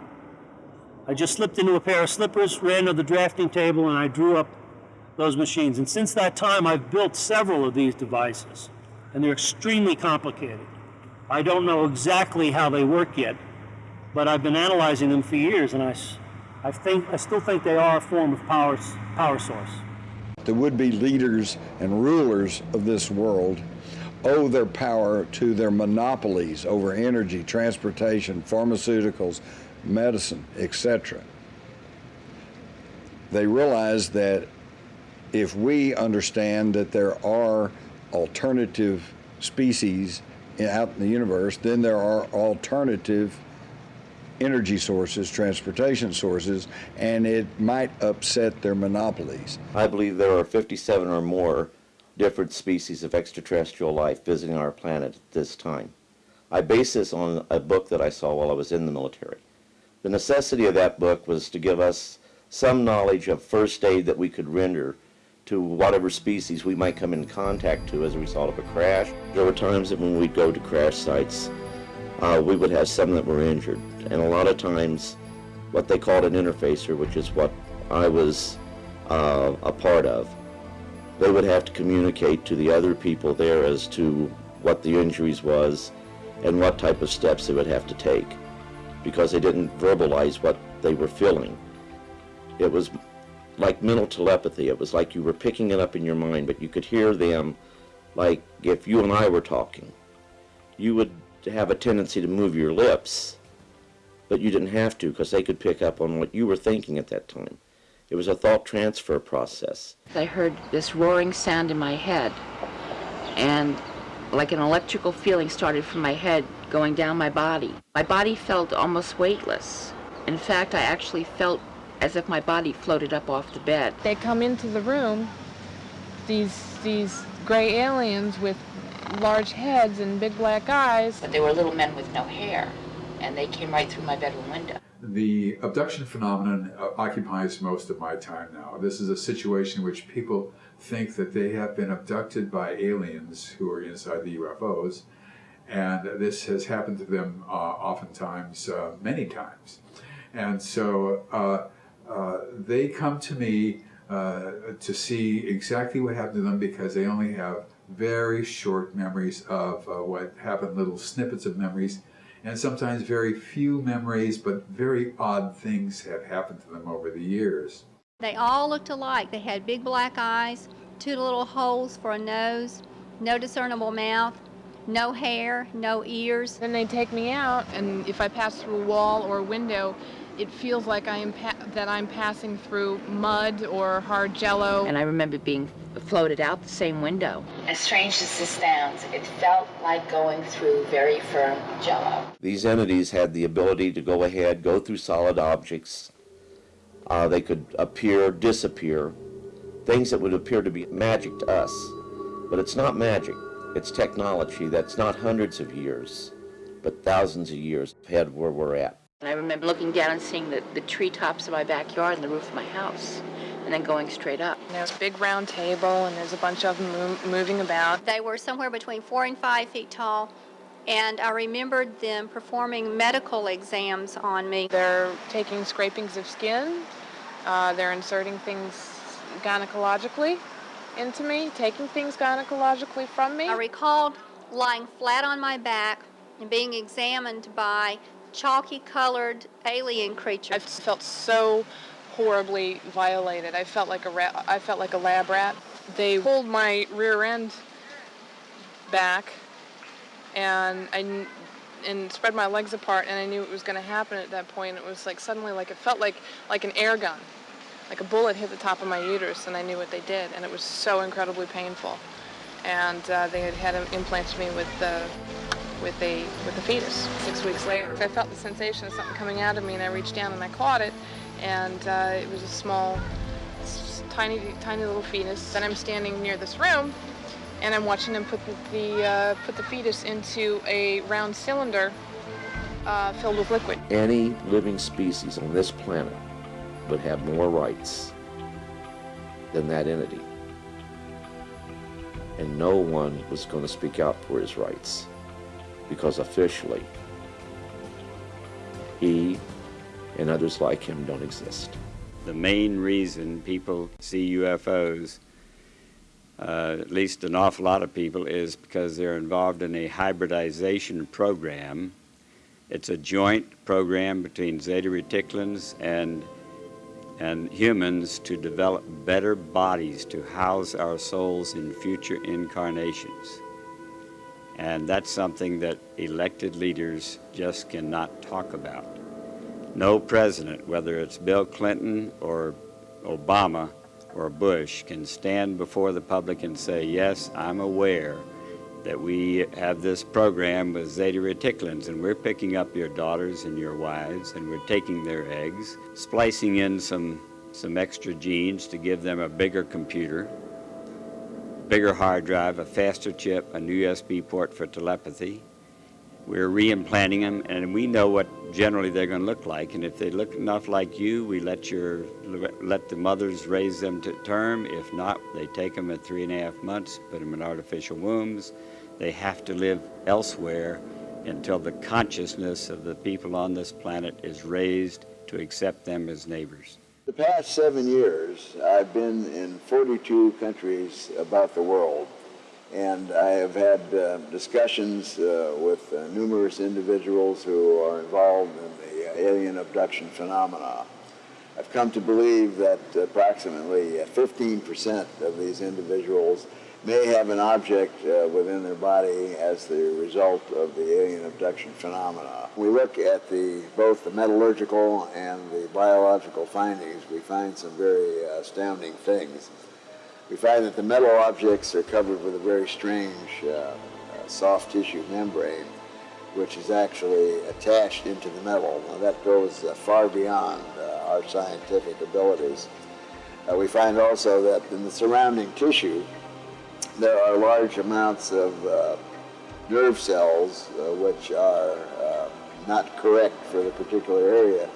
I just slipped into a pair of slippers, ran to the drafting table, and I drew up those machines. And since that time, I've built several of these devices, and they're extremely complicated. I don't know exactly how they work yet, but I've been analyzing them for years, and I, I, think, I still think they are a form of power, power source. The would-be leaders and rulers of this world owe their power to their monopolies over energy, transportation, pharmaceuticals, medicine, etc. They realize that if we understand that there are alternative species out in the universe, then there are alternative energy sources, transportation sources, and it might upset their monopolies. I believe there are 57 or more different species of extraterrestrial life visiting our planet at this time. I base this on a book that I saw while I was in the military. The necessity of that book was to give us some knowledge of first aid that we could render to whatever species we might come in contact to as a result of a crash. There were times that when we'd go to crash sites, uh, we would have some that were injured. And a lot of times, what they called an interfacer, which is what I was uh, a part of, they would have to communicate to the other people there as to what the injuries was and what type of steps they would have to take because they didn't verbalize what they were feeling. It was like mental telepathy. It was like you were picking it up in your mind, but you could hear them like if you and I were talking. You would have a tendency to move your lips, but you didn't have to because they could pick up on what you were thinking at that time. It was a thought transfer process. I heard this roaring sound in my head, and like an electrical feeling started from my head going down my body. My body felt almost weightless. In fact, I actually felt as if my body floated up off the bed. They come into the room, these, these gray aliens with large heads and big black eyes. But they were little men with no hair, and they came right through my bedroom window. The abduction phenomenon uh, occupies most of my time now. This is a situation in which people think that they have been abducted by aliens who are inside the UFOs, and this has happened to them uh, oftentimes, uh, many times. And so uh, uh, they come to me uh, to see exactly what happened to them because they only have very short memories of what happened, little snippets of memories, and sometimes very few memories, but very odd things have happened to them over the years. They all looked alike. They had big black eyes, two little holes for a nose, no discernible mouth, no hair, no ears. Then they take me out, and if I pass through a wall or a window, it feels like I am that I'm passing through mud or hard jello. And I remember being floated out the same window. As strange as this sounds, it felt like going through very firm jello. These entities had the ability to go ahead, go through solid objects. Uh, they could appear, disappear, things that would appear to be magic to us. But it's not magic. It's technology that's not hundreds of years, but thousands of years ahead where we're at. And I remember looking down and seeing the, the treetops of my backyard and the roof of my house, and then going straight up. And there's a big round table, and there's a bunch of them move, moving about. They were somewhere between four and five feet tall, and I remembered them performing medical exams on me. They're taking scrapings of skin. Uh, they're inserting things gynecologically into me, taking things gynecologically from me. I recalled lying flat on my back and being examined by chalky colored alien creature. I felt so horribly violated. I felt like a rat, I felt like a lab rat. They pulled my rear end back and I and spread my legs apart and I knew it was going to happen at that point. It was like suddenly like it felt like like an air gun. Like a bullet hit the top of my uterus and I knew what they did and it was so incredibly painful. And uh, they had had implanted me with the with a with a fetus six weeks later. I felt the sensation of something coming out of me and I reached down and I caught it and uh, it was a small tiny tiny little fetus. Then I'm standing near this room and I'm watching them put the, the uh, put the fetus into a round cylinder uh, filled with liquid. Any living species on this planet would have more rights than that entity. And no one was going to speak out for his rights because officially he and others like him don't exist. The main reason people see UFOs uh, at least an awful lot of people, is because they're involved in a hybridization program. It's a joint program between Zeta Reticulans and, and humans to develop better bodies to house our souls in future incarnations. And that's something that elected leaders just cannot talk about. No president, whether it's Bill Clinton or Obama, or Bush can stand before the public and say, yes, I'm aware that we have this program with Zeta Reticulans and we're picking up your daughters and your wives and we're taking their eggs, splicing in some, some extra genes to give them a bigger computer, bigger hard drive, a faster chip, a new USB port for telepathy, we're reimplanting them, and we know what generally they're going to look like. And if they look enough like you, we let your let the mothers raise them to term. If not, they take them at three and a half months, put them in artificial wombs. They have to live elsewhere until the consciousness of the people on this planet is raised to accept them as neighbors. The past seven years, I've been in 42 countries about the world and I have had uh, discussions uh, with uh, numerous individuals who are involved in the alien abduction phenomena. I've come to believe that approximately 15% uh, of these individuals may have an object uh, within their body as the result of the alien abduction phenomena. We look at the, both the metallurgical and the biological findings, we find some very astounding things we find that the metal objects are covered with a very strange uh, uh, soft tissue membrane, which is actually attached into the metal. Now that goes uh, far beyond uh, our scientific abilities. Uh, we find also that in the surrounding tissue, there are large amounts of uh, nerve cells which are not correct for the particular area.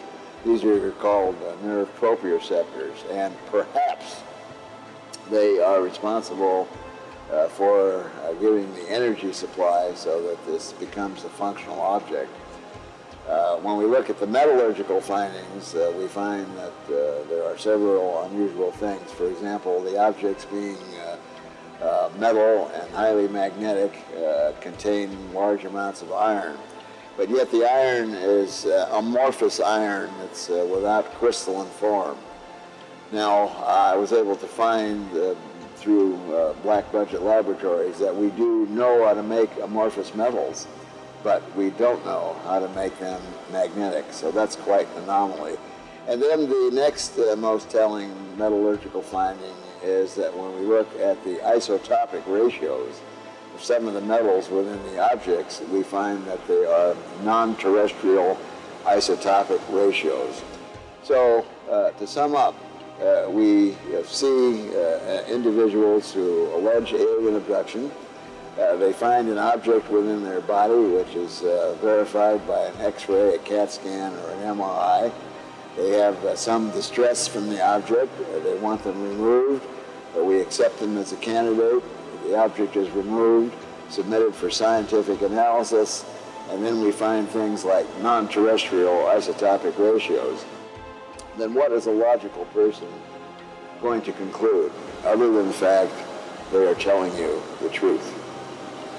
These are called nerve proprioceptors, and perhaps they are responsible uh, for uh, giving the energy supply so that this becomes a functional object. Uh, when we look at the metallurgical findings, uh, we find that uh, there are several unusual things. For example, the objects being uh, metal and highly magnetic contain large amounts of iron. But yet the iron is amorphous iron that's without crystalline form. Now, I was able to find uh, through uh, Black Budget Laboratories that we do know how to make amorphous metals, but we don't know how to make them magnetic, so that's quite an anomaly. And then the next uh, most telling metallurgical finding is that when we look at the isotopic ratios of some of the metals within the objects, we find that they are non-terrestrial isotopic ratios. So, uh, to sum up, uh, we see uh, individuals who allege alien abduction. Uh, they find an object within their body which is uh, verified by an x-ray, a CAT scan, or an MRI. They have uh, some distress from the object. Uh, they want them removed. We accept them as a candidate. The object is removed, submitted for scientific analysis, and then we find things like non-terrestrial isotopic ratios. Then what is a logical person going to conclude, other than the fact they are telling you the truth?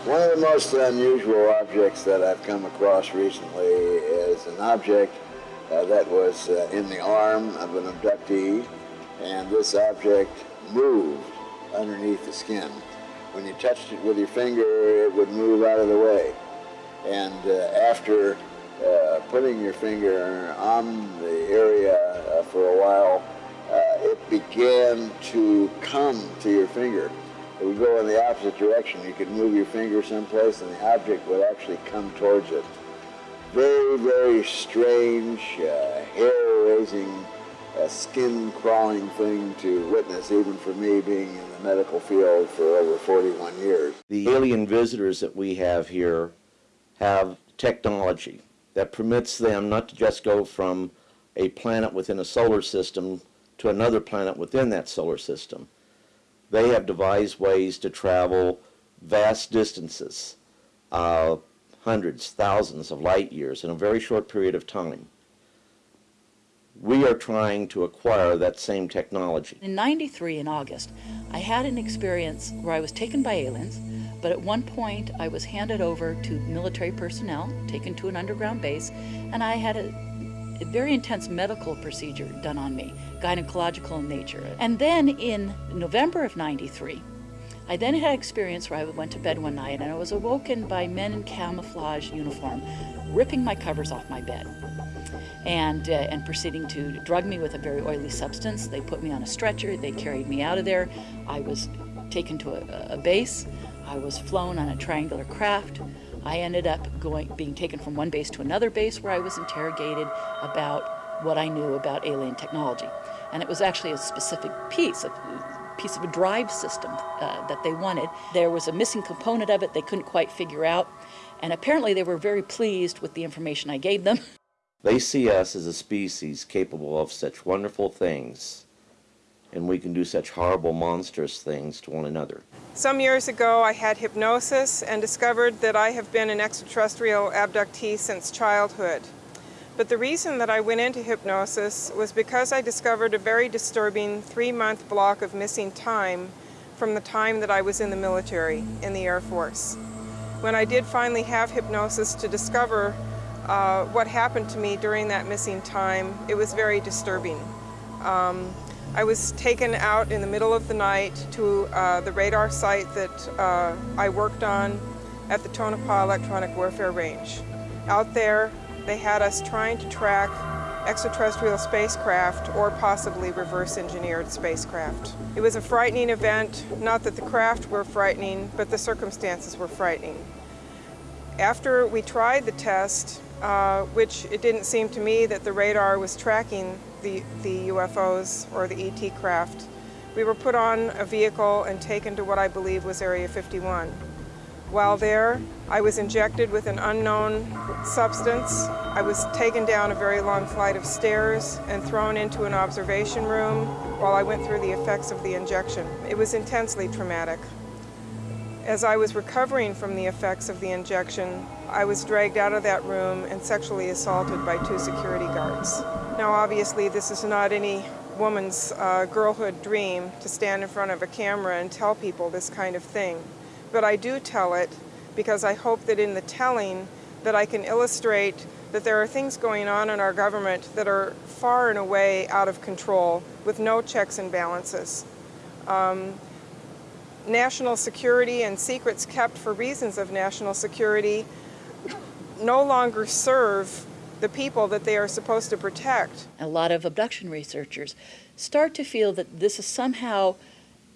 One of the most unusual objects that I've come across recently is an object uh, that was uh, in the arm of an abductee, and this object moved underneath the skin. When you touched it with your finger, it would move out of the way. And uh, after uh, putting your finger on the area for a while, it began to come to your finger. It would go in the opposite direction. You could move your finger someplace and the object would actually come towards it. Very, very strange, uh, hair-raising, uh, skin-crawling thing to witness, even for me being in the medical field for over 41 years. The alien visitors that we have here have technology that permits them not to just go from a planet within a solar system to another planet within that solar system. They have devised ways to travel vast distances, uh, hundreds, thousands of light years in a very short period of time. We are trying to acquire that same technology. In 93, in August, I had an experience where I was taken by aliens, but at one point I was handed over to military personnel, taken to an underground base, and I had a, a very intense medical procedure done on me, gynecological in nature. And then in November of 93, I then had an experience where I went to bed one night and I was awoken by men in camouflage uniform ripping my covers off my bed and, uh, and proceeding to drug me with a very oily substance. They put me on a stretcher, they carried me out of there. I was taken to a, a base, I was flown on a triangular craft. I ended up going, being taken from one base to another base where I was interrogated about what I knew about alien technology. And it was actually a specific piece, a piece of a drive system uh, that they wanted. There was a missing component of it they couldn't quite figure out. And apparently they were very pleased with the information I gave them. They see us as a species capable of such wonderful things, and we can do such horrible, monstrous things to one another. Some years ago, I had hypnosis and discovered that I have been an extraterrestrial abductee since childhood. But the reason that I went into hypnosis was because I discovered a very disturbing three-month block of missing time from the time that I was in the military, in the Air Force. When I did finally have hypnosis to discover uh, what happened to me during that missing time, it was very disturbing. Um, I was taken out in the middle of the night to uh, the radar site that uh, I worked on at the Tonopah Electronic Warfare Range. Out there, they had us trying to track extraterrestrial spacecraft or possibly reverse engineered spacecraft. It was a frightening event, not that the craft were frightening, but the circumstances were frightening. After we tried the test, uh, which it didn't seem to me that the radar was tracking the, the UFOs or the ET craft. We were put on a vehicle and taken to what I believe was Area 51. While there, I was injected with an unknown substance. I was taken down a very long flight of stairs and thrown into an observation room while I went through the effects of the injection. It was intensely traumatic. As I was recovering from the effects of the injection, I was dragged out of that room and sexually assaulted by two security guards. Now obviously this is not any woman's uh, girlhood dream to stand in front of a camera and tell people this kind of thing. But I do tell it because I hope that in the telling that I can illustrate that there are things going on in our government that are far and away out of control with no checks and balances. Um, national security and secrets kept for reasons of national security no longer serve the people that they are supposed to protect. A lot of abduction researchers start to feel that this is somehow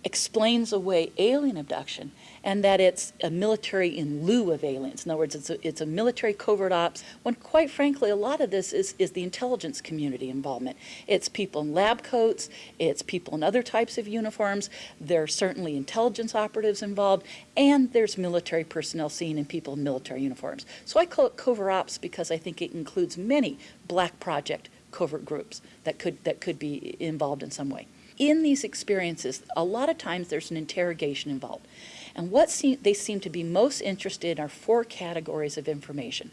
explains away alien abduction and that it's a military in lieu of aliens. In other words, it's a, it's a military covert ops, when quite frankly, a lot of this is, is the intelligence community involvement. It's people in lab coats, it's people in other types of uniforms, there are certainly intelligence operatives involved, and there's military personnel seen in people in military uniforms. So I call it covert ops because I think it includes many black project covert groups that could, that could be involved in some way in these experiences, a lot of times there's an interrogation involved. And what they seem to be most interested in are four categories of information.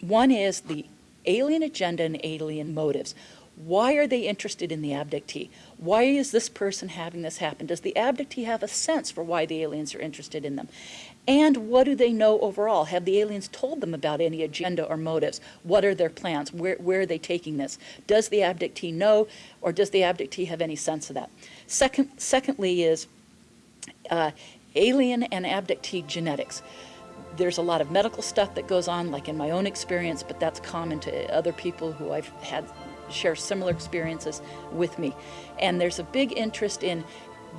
One is the alien agenda and alien motives. Why are they interested in the abductee? Why is this person having this happen? Does the abductee have a sense for why the aliens are interested in them? And what do they know overall? Have the aliens told them about any agenda or motives? What are their plans? Where, where are they taking this? Does the abductee know, or does the abductee have any sense of that? Second, secondly is uh, alien and abductee genetics. There's a lot of medical stuff that goes on, like in my own experience, but that's common to other people who I've had share similar experiences with me. And there's a big interest in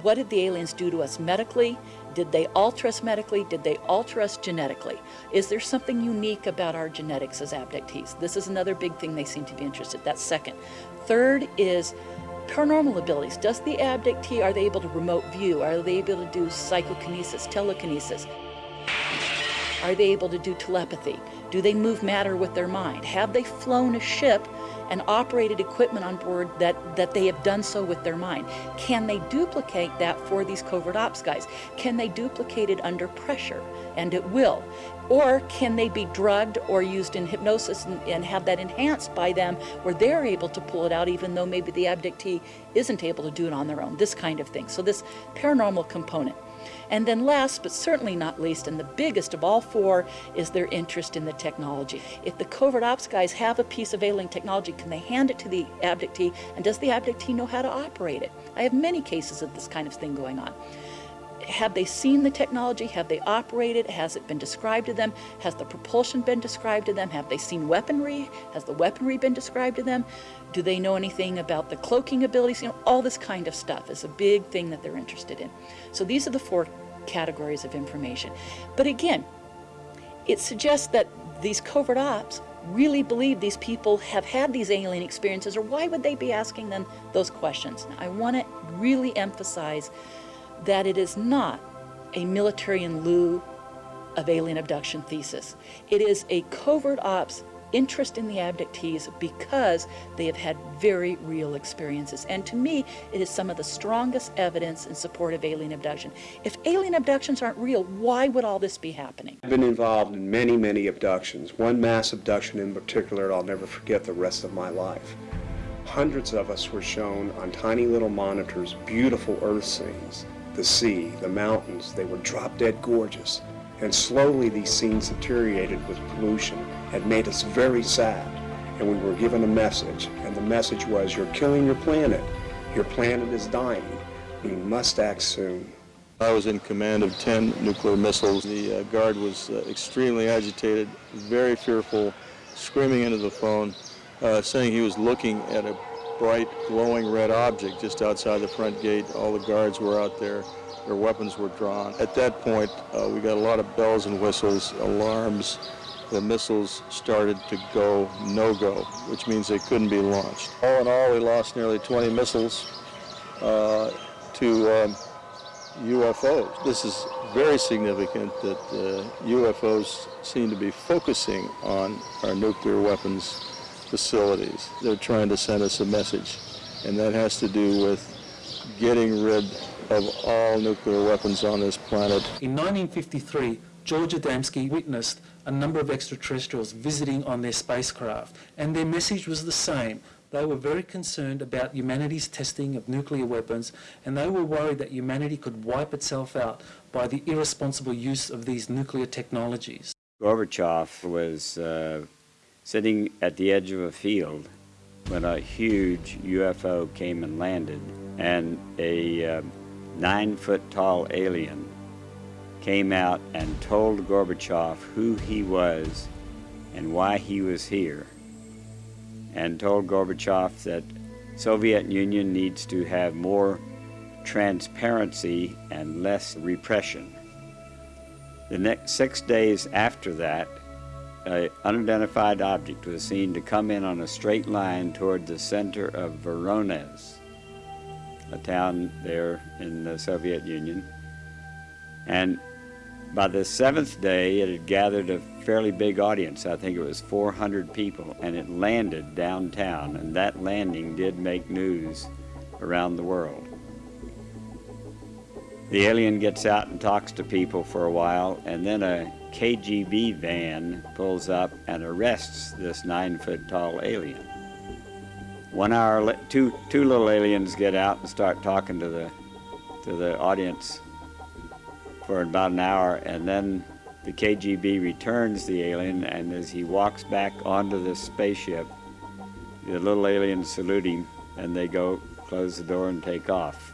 what did the aliens do to us medically? Did they alter us medically? Did they alter us genetically? Is there something unique about our genetics as abductees? This is another big thing they seem to be interested. That's second. Third is paranormal abilities. Does the abductee, are they able to remote view? Are they able to do psychokinesis, telekinesis? Are they able to do telepathy? Do they move matter with their mind? Have they flown a ship and operated equipment on board that, that they have done so with their mind? Can they duplicate that for these covert ops guys? Can they duplicate it under pressure? And it will. Or can they be drugged or used in hypnosis and, and, have that enhanced by them where they're able to pull it out even though maybe the abductee isn't able to do it on their own, this kind of thing. So this paranormal component. And then last, but certainly not least, and the biggest of all four, is their interest in the technology. If the covert ops guys have a piece of alien technology, can they hand it to the abductee, and does the abductee know how to operate it? I have many cases of this kind of thing going on have they seen the technology? Have they operated? Has it been described to them? Has the propulsion been described to them? Have they seen weaponry? Has the weaponry been described to them? Do they know anything about the cloaking abilities? You know, all this kind of stuff is a big thing that they're interested in. So these are the four categories of information. But again, it suggests that these covert ops really believe these people have had these alien experiences, or why would they be asking them those questions? I want to really emphasize that it is not a military in lieu of alien abduction thesis. It is a covert ops interest in the abductees because they have had very real experiences. And to me, it is some of the strongest evidence in support of alien abduction. If alien abductions aren't real, why would all this be happening? I've been involved in many, many abductions. One mass abduction in particular I'll never forget the rest of my life. Hundreds of us were shown on tiny little monitors beautiful earth scenes the sea, the mountains, they were drop dead gorgeous. And slowly these scenes deteriorated with pollution and made us very sad. And we were given a message, and the message was, you're killing your planet. Your planet is dying. We must act soon. I was in command of 10 nuclear missiles. The uh, guard was uh, extremely agitated, very fearful, screaming into the phone, uh, saying he was looking at a bright, glowing red object just outside the front gate. All the guards were out there. Their weapons were drawn. At that point, uh, we got a lot of bells and whistles, alarms. The missiles started to go no-go, which means they couldn't be launched. All in all, we lost nearly 20 missiles uh, to um, UFOs. This is very significant that uh, UFOs seem to be focusing on our nuclear weapons facilities. They're trying to send us a message, and that has to do with getting rid of all nuclear weapons on this planet. In 1953, George Adamski witnessed a number of extraterrestrials visiting on their spacecraft, and their message was the same. They were very concerned about humanity's testing of nuclear weapons, and they were worried that humanity could wipe itself out by the irresponsible use of these nuclear technologies. Gorbachev was uh, sitting at the edge of a field when a huge UFO came and landed, and a uh, nine foot tall alien came out and told Gorbachev who he was and why he was here, and told Gorbachev that Soviet Union needs to have more transparency and less repression. The next six days after that, an unidentified object was seen to come in on a straight line toward the center of Voronezh, a town there in the Soviet Union. And by the seventh day, it had gathered a fairly big audience. I think it was 400 people, and it landed downtown, and that landing did make news around the world. The alien gets out and talks to people for a while, and then a KGB van pulls up and arrests this nine foot tall alien. One hour, two, two little aliens get out and start talking to the, to the audience for about an hour, and then the KGB returns the alien, and as he walks back onto the spaceship, the little aliens salute him, and they go close the door and take off.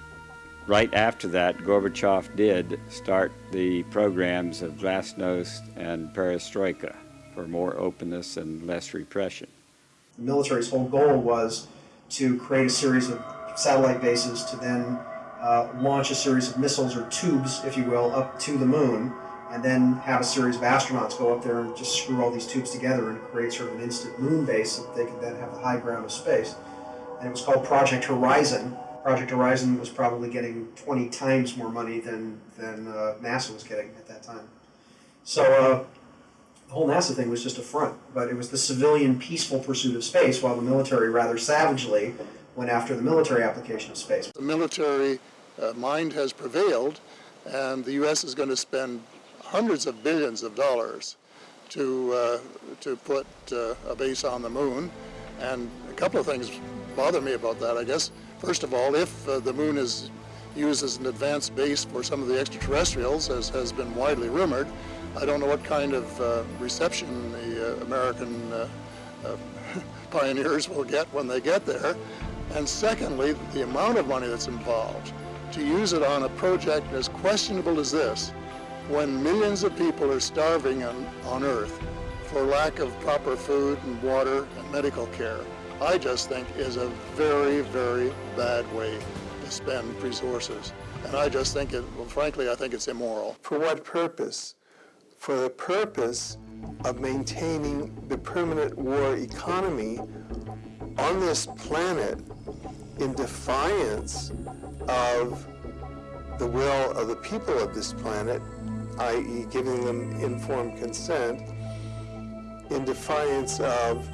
Right after that, Gorbachev did start the programs of Glasnost and Perestroika for more openness and less repression. The military's whole goal was to create a series of satellite bases to then uh, launch a series of missiles or tubes, if you will, up to the moon, and then have a series of astronauts go up there and just screw all these tubes together and create sort of an instant moon base that they could then have the high ground of space. And it was called Project Horizon. Project Horizon was probably getting 20 times more money than, than uh, NASA was getting at that time. So uh, the whole NASA thing was just a front, but it was the civilian peaceful pursuit of space, while the military rather savagely went after the military application of space. The military uh, mind has prevailed, and the U.S. is going to spend hundreds of billions of dollars to, uh, to put uh, a base on the moon. And a couple of things bother me about that, I guess. First of all, if uh, the moon is used as an advanced base for some of the extraterrestrials, as has been widely rumored, I don't know what kind of uh, reception the uh, American uh, pioneers will get when they get there. And secondly, the amount of money that's involved to use it on a project as questionable as this, when millions of people are starving on, on Earth for lack of proper food and water and medical care, I just think is a very, very bad way to spend resources. And I just think it, well, frankly, I think it's immoral. For what purpose? For the purpose of maintaining the permanent war economy on this planet in defiance of the will of the people of this planet, i.e. giving them informed consent, in defiance of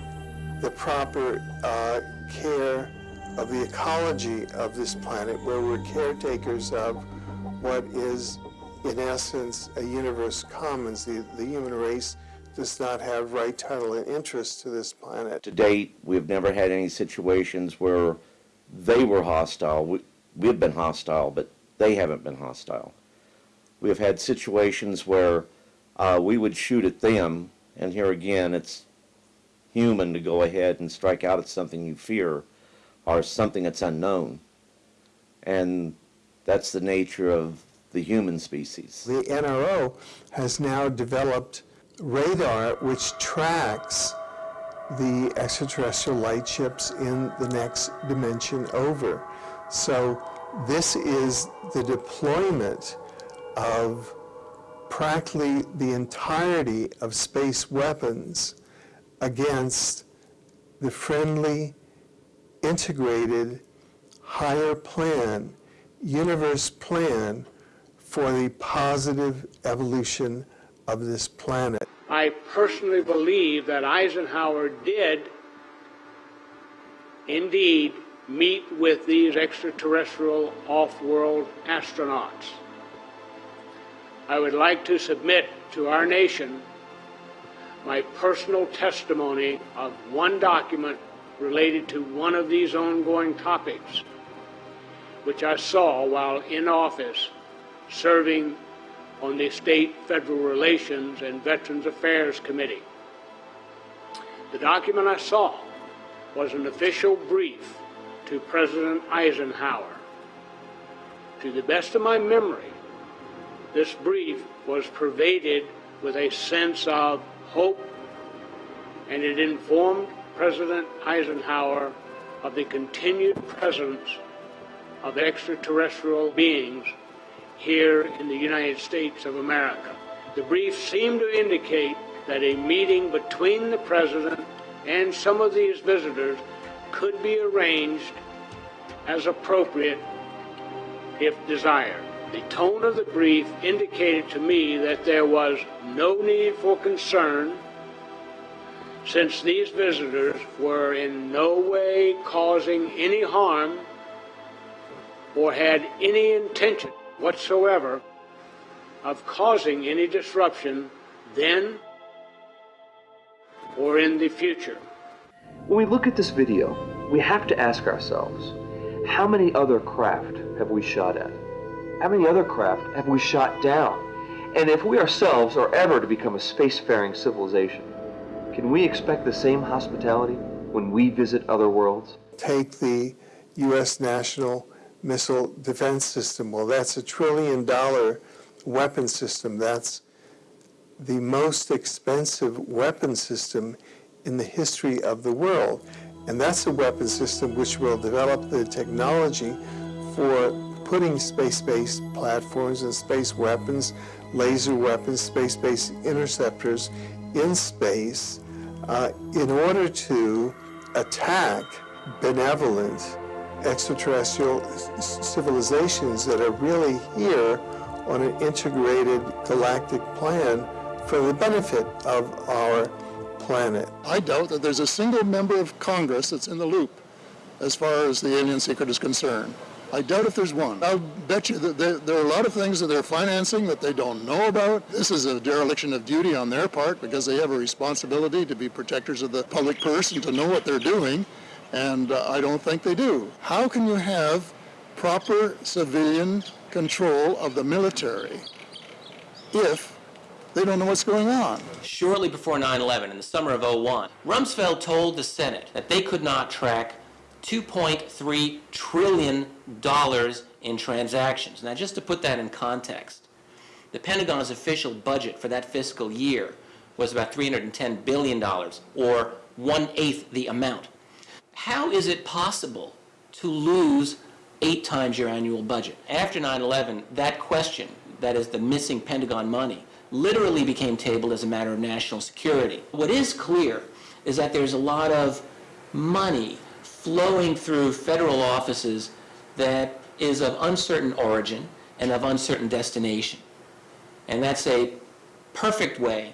the proper uh, care of the ecology of this planet, where we're caretakers of what is, in essence, a universe commons. The, the human race does not have right, title, and interest to this planet. To date, we've never had any situations where they were hostile. We, we've been hostile, but they haven't been hostile. We have had situations where uh, we would shoot at them, and here again, it's human to go ahead and strike out at something you fear or something that's unknown. And that's the nature of the human species. The NRO has now developed radar which tracks the extraterrestrial light ships in the next dimension over. So this is the deployment of practically the entirety of space weapons against the friendly, integrated, higher plan, universe plan for the positive evolution of this planet. I personally believe that Eisenhower did indeed meet with these extraterrestrial off-world astronauts. I would like to submit to our nation my personal testimony of one document related to one of these ongoing topics, which I saw while in office serving on the State Federal Relations and Veterans Affairs Committee. The document I saw was an official brief to President Eisenhower. To the best of my memory, this brief was pervaded with a sense of hope, and it informed President Eisenhower of the continued presence of extraterrestrial beings here in the United States of America. The brief seemed to indicate that a meeting between the President and some of these visitors could be arranged as appropriate if desired. The tone of the brief indicated to me that there was no need for concern since these visitors were in no way causing any harm or had any intention whatsoever of causing any disruption then or in the future. When we look at this video, we have to ask ourselves, how many other craft have we shot at? How many other craft have we shot down? And if we ourselves are ever to become a spacefaring civilization, can we expect the same hospitality when we visit other worlds? Take the U.S. National Missile Defense System. Well, that's a trillion dollar weapon system. That's the most expensive weapon system in the history of the world. And that's a weapon system which will develop the technology for putting space-based platforms and space weapons, laser weapons, space-based interceptors in space uh, in order to attack benevolent extraterrestrial civilizations that are really here on an integrated galactic plan for the benefit of our planet. I doubt that there's a single member of Congress that's in the loop as far as the alien secret is concerned. I doubt if there's one. I'll bet you that there, there, are a lot of things that they're financing that they don't know about. This is a dereliction of duty on their part because they have a responsibility to be protectors of the public purse and to know what they're doing, and uh, I don't think they do. How can you have proper civilian control of the military if they don't know what's going on. Shortly before 9-11, in the summer of 01, Rumsfeld told the Senate that they could not track $2.3 trillion in transactions. Now, just to put that in context, the Pentagon's official budget for that fiscal year was about $310 billion, or one-eighth the amount. How is it possible to lose eight times your annual budget? After 9-11, that question, that is the missing Pentagon money, literally became tabled as a matter of national security. What is clear is that there's a lot of money flowing through federal offices that is of uncertain origin and of uncertain destination. And that's a perfect way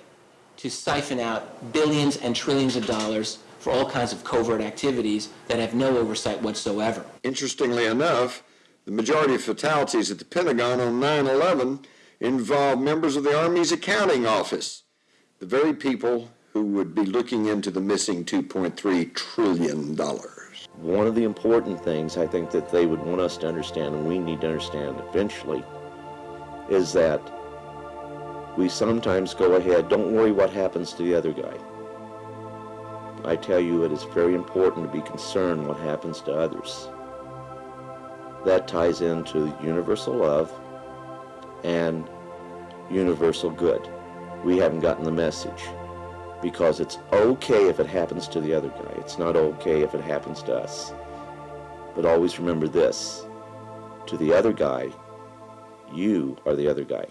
to siphon out billions and trillions of dollars for all kinds of covert activities that have no oversight whatsoever. Interestingly enough, the majority of fatalities at the Pentagon on 9 11 involve members of the Army's accounting office, the very people who would be looking into the missing $2.3 trillion. One of the important things I think that they would want us to understand, and we need to understand eventually, is that we sometimes go ahead, don't worry what happens to the other guy. I tell you, it is very important to be concerned what happens to others. That ties into universal love and universal good. We haven't gotten the message because it's okay if it happens to the other guy. It's not okay if it happens to us. But always remember this, to the other guy, you are the other guy.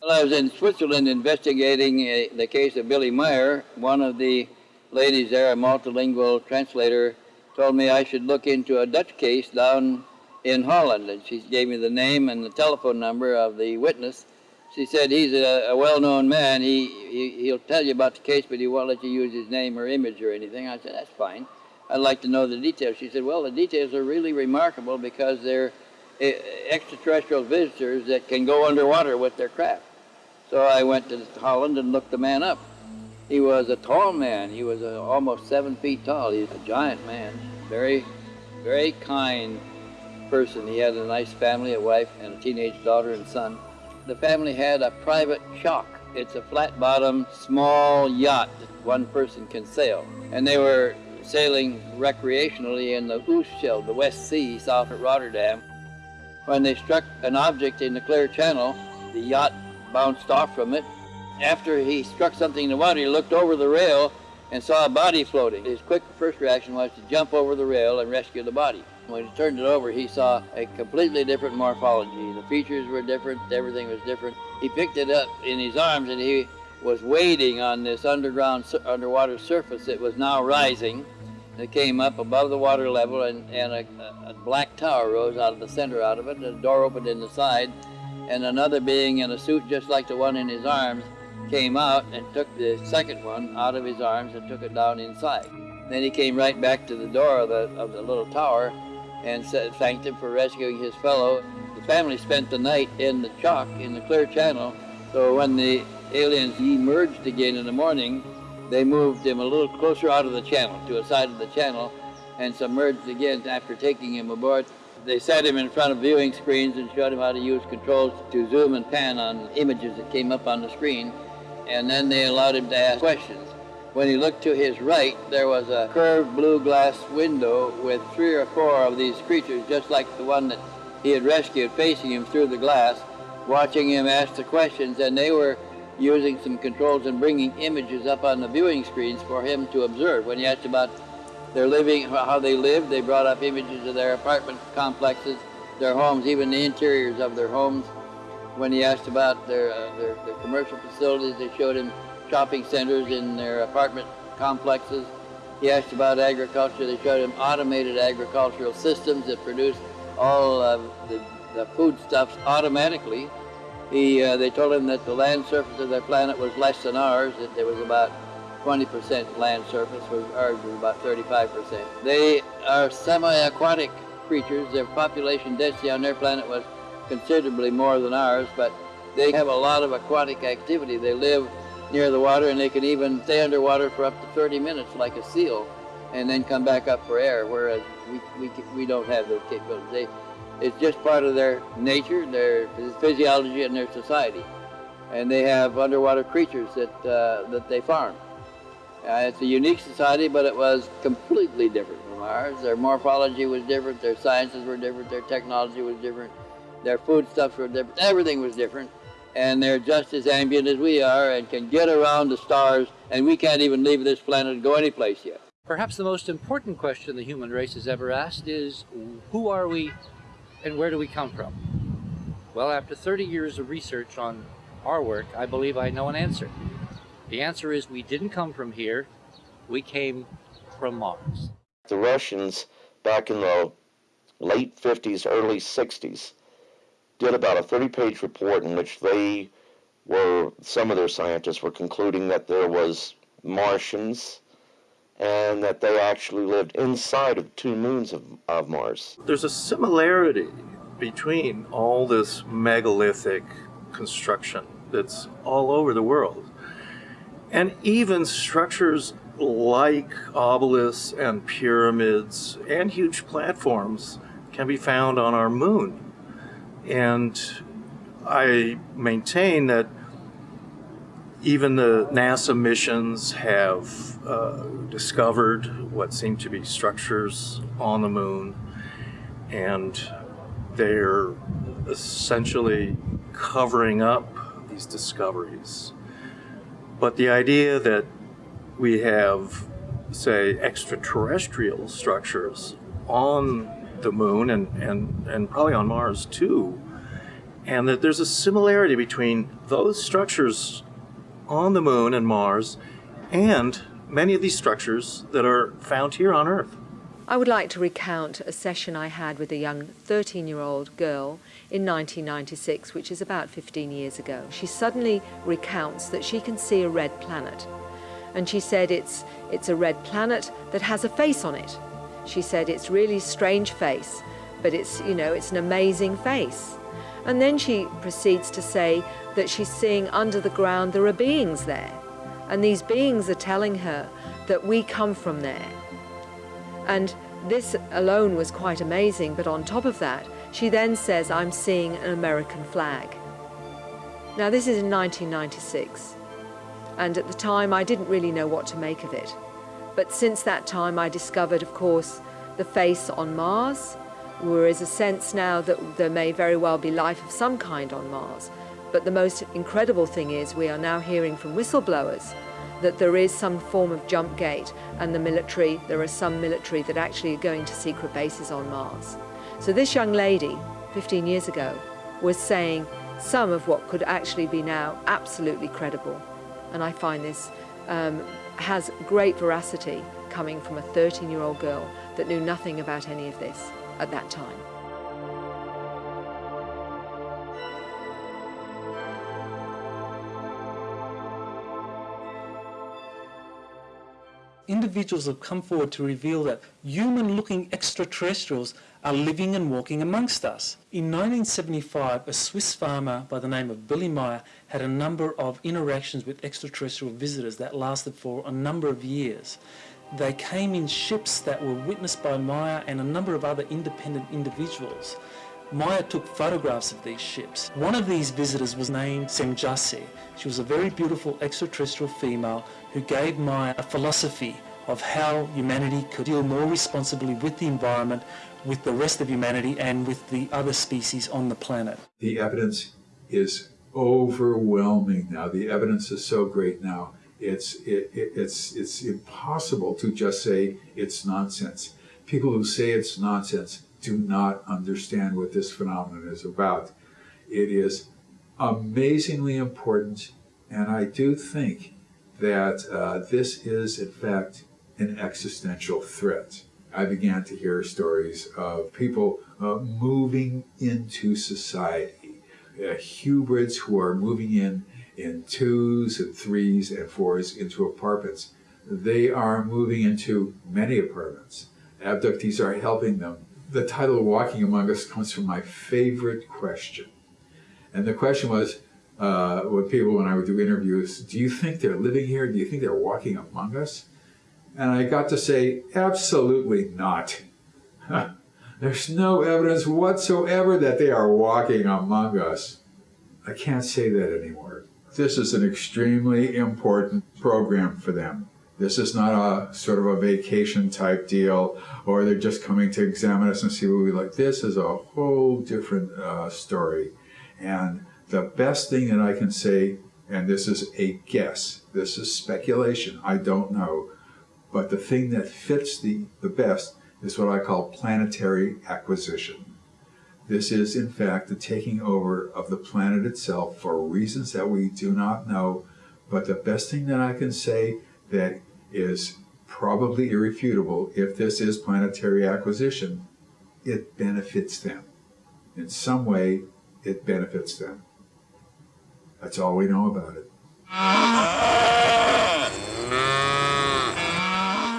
Well, I was in Switzerland investigating uh, the case of Billy Meier. One of the ladies there, a multilingual translator, told me I should look into a Dutch case down in Holland. And she gave me the name and the telephone number of the witness. She said he's a, a well-known man. He, he, he'll tell you about the case, but he won't let you use his name or image or anything. I said, that's fine. I'd like to know the details. She said, well, the details are really remarkable because they're uh, extraterrestrial visitors that can go underwater with their craft. So I went to Holland and looked the man up. He was a tall man. He was a, almost seven feet tall. He was a giant man. Very, very kind, person. He had a nice family, a wife and a teenage daughter and son. The family had a private shock. It's a flat-bottom, small yacht that one person can sail. And they were sailing recreationally in the Oostschelde, the West Sea, south of Rotterdam. When they struck an object in the clear channel, the yacht bounced off from it. After he struck something in the water, he looked over the rail and saw a body floating. His quick first reaction was to jump over the rail and rescue the body. When he turned it over, he saw a completely different morphology. The features were different, everything was different. He picked it up in his arms and he was wading on this underground, underwater surface that was now rising. It came up above the water level and, and a, a, black tower rose out of the center out of it. A door opened in the side and another being in a suit just like the one in his arms came out and took the second one out of his arms and took it down inside. Then he came right back to the door of the, of the little tower and thanked him for rescuing his fellow. The family spent the night in the chalk in the clear channel. So when the aliens emerged again in the morning, they moved him a little closer out of the channel, to a side of the channel, and submerged again after taking him aboard. They set him in front of viewing screens and showed him how to use controls to zoom and pan on images that came up on the screen, and then they allowed him to ask questions. When he looked to his right, there was a curved blue glass window with three or four of these creatures, just like the one that he had rescued, facing him through the glass, watching him ask the questions, and they were using some controls and bringing images up on the viewing screens for him to observe. When he asked about their living, how they lived, they brought up images of their apartment complexes, their homes, even the interiors of their homes. When he asked about their, uh, their, their commercial facilities, they showed him shopping centers in their apartment complexes. He asked about agriculture. They showed him automated agricultural systems that produce all of the, the foodstuffs automatically. He, uh, they told him that the land surface of their planet was less than ours, that there was about 20% land surface, whereas ours was about 35%. They are semi-aquatic creatures. Their population density on their planet was considerably more than ours, but they have a lot of aquatic activity. They live near the water and they can even stay underwater for up to 30 minutes like a seal and then come back up for air, whereas we, we, we don't have those capabilities. They, it's just part of their nature, their physiology, and their society. And they have underwater creatures that, uh, that they farm. Uh, it's a unique society, but it was completely different from ours. Their morphology was different, their sciences were different, their technology was different, their foodstuffs were different, everything was different and they're just as ambient as we are and can get around the stars, and we can't even leave this planet and go anyplace yet. Perhaps the most important question the human race has ever asked is, who are we and where do we come from? Well, after 30 years of research on our work, I believe I know an answer. The answer is we didn't come from here, we came from Mars. The Russians, back in the late 50s, early 60s, did about a 30-page report in which they were, some of their scientists were concluding that there was Martians and that they actually lived inside of two moons of, of Mars. There's a similarity between all this megalithic construction that's all over the world and even structures like obelisks and pyramids and huge platforms can be found on our moon. And I maintain that even the NASA missions have uh, discovered what seem to be structures on the moon, and they're essentially covering up these discoveries. But the idea that we have, say, extraterrestrial structures on the moon and, and, and probably on Mars too. And that there's a similarity between those structures on the moon and Mars and many of these structures that are found here on Earth. I would like to recount a session I had with a young 13 year old girl in 1996, which is about 15 years ago. She suddenly recounts that she can see a red planet. And she said it's, it's a red planet that has a face on it. She said it's really strange face, but it's, you know, it's an amazing face. And then she proceeds to say that she's seeing under the ground there are beings there. And these beings are telling her that we come from there. And this alone was quite amazing, but on top of that, she then says, I'm seeing an American flag. Now, this is in 1996, and at the time I didn't really know what to make of it. But since that time, I discovered, of course, the face on Mars. There is a sense now that there may very well be life of some kind on Mars. But the most incredible thing is we are now hearing from whistleblowers that there is some form of jump gate and the military, there are some military that actually are going to secret bases on Mars. So this young lady, 15 years ago, was saying some of what could actually be now absolutely credible. And I find this um, has great veracity coming from a 13-year-old girl that knew nothing about any of this at that time. individuals have come forward to reveal that human-looking extraterrestrials are living and walking amongst us. In 1975, a Swiss farmer by the name of Billy Meier had a number of interactions with extraterrestrial visitors that lasted for a number of years. They came in ships that were witnessed by Meier and a number of other independent individuals. Meier took photographs of these ships. One of these visitors was named Semjase. She was a very beautiful extraterrestrial female who gave Meier a philosophy of how humanity could deal more responsibly with the environment, with the rest of humanity, and with the other species on the planet. The evidence is overwhelming now. The evidence is so great now. It's, it, it, it's, it's impossible to just say it's nonsense. People who say it's nonsense do not understand what this phenomenon is about. It is amazingly important, and I do think that uh, this is, in fact, an existential threat. I began to hear stories of people uh, moving into society, uh, hybrids who are moving in in twos and threes and fours into apartments. They are moving into many apartments. Abductees are helping them. The title Walking Among Us comes from my favorite question. And the question was, uh, with people when I would do interviews, do you think they're living here? Do you think they're walking among us? And I got to say, absolutely not. There's no evidence whatsoever that they are walking among us. I can't say that anymore. This is an extremely important program for them. This is not a sort of a vacation type deal, or they're just coming to examine us and see what we like. This is a whole different uh, story. And the best thing that I can say, and this is a guess, this is speculation, I don't know, but the thing that fits the, the best is what I call planetary acquisition. This is, in fact, the taking over of the planet itself for reasons that we do not know. But the best thing that I can say that is probably irrefutable, if this is planetary acquisition, it benefits them. In some way, it benefits them. That's all we know about it.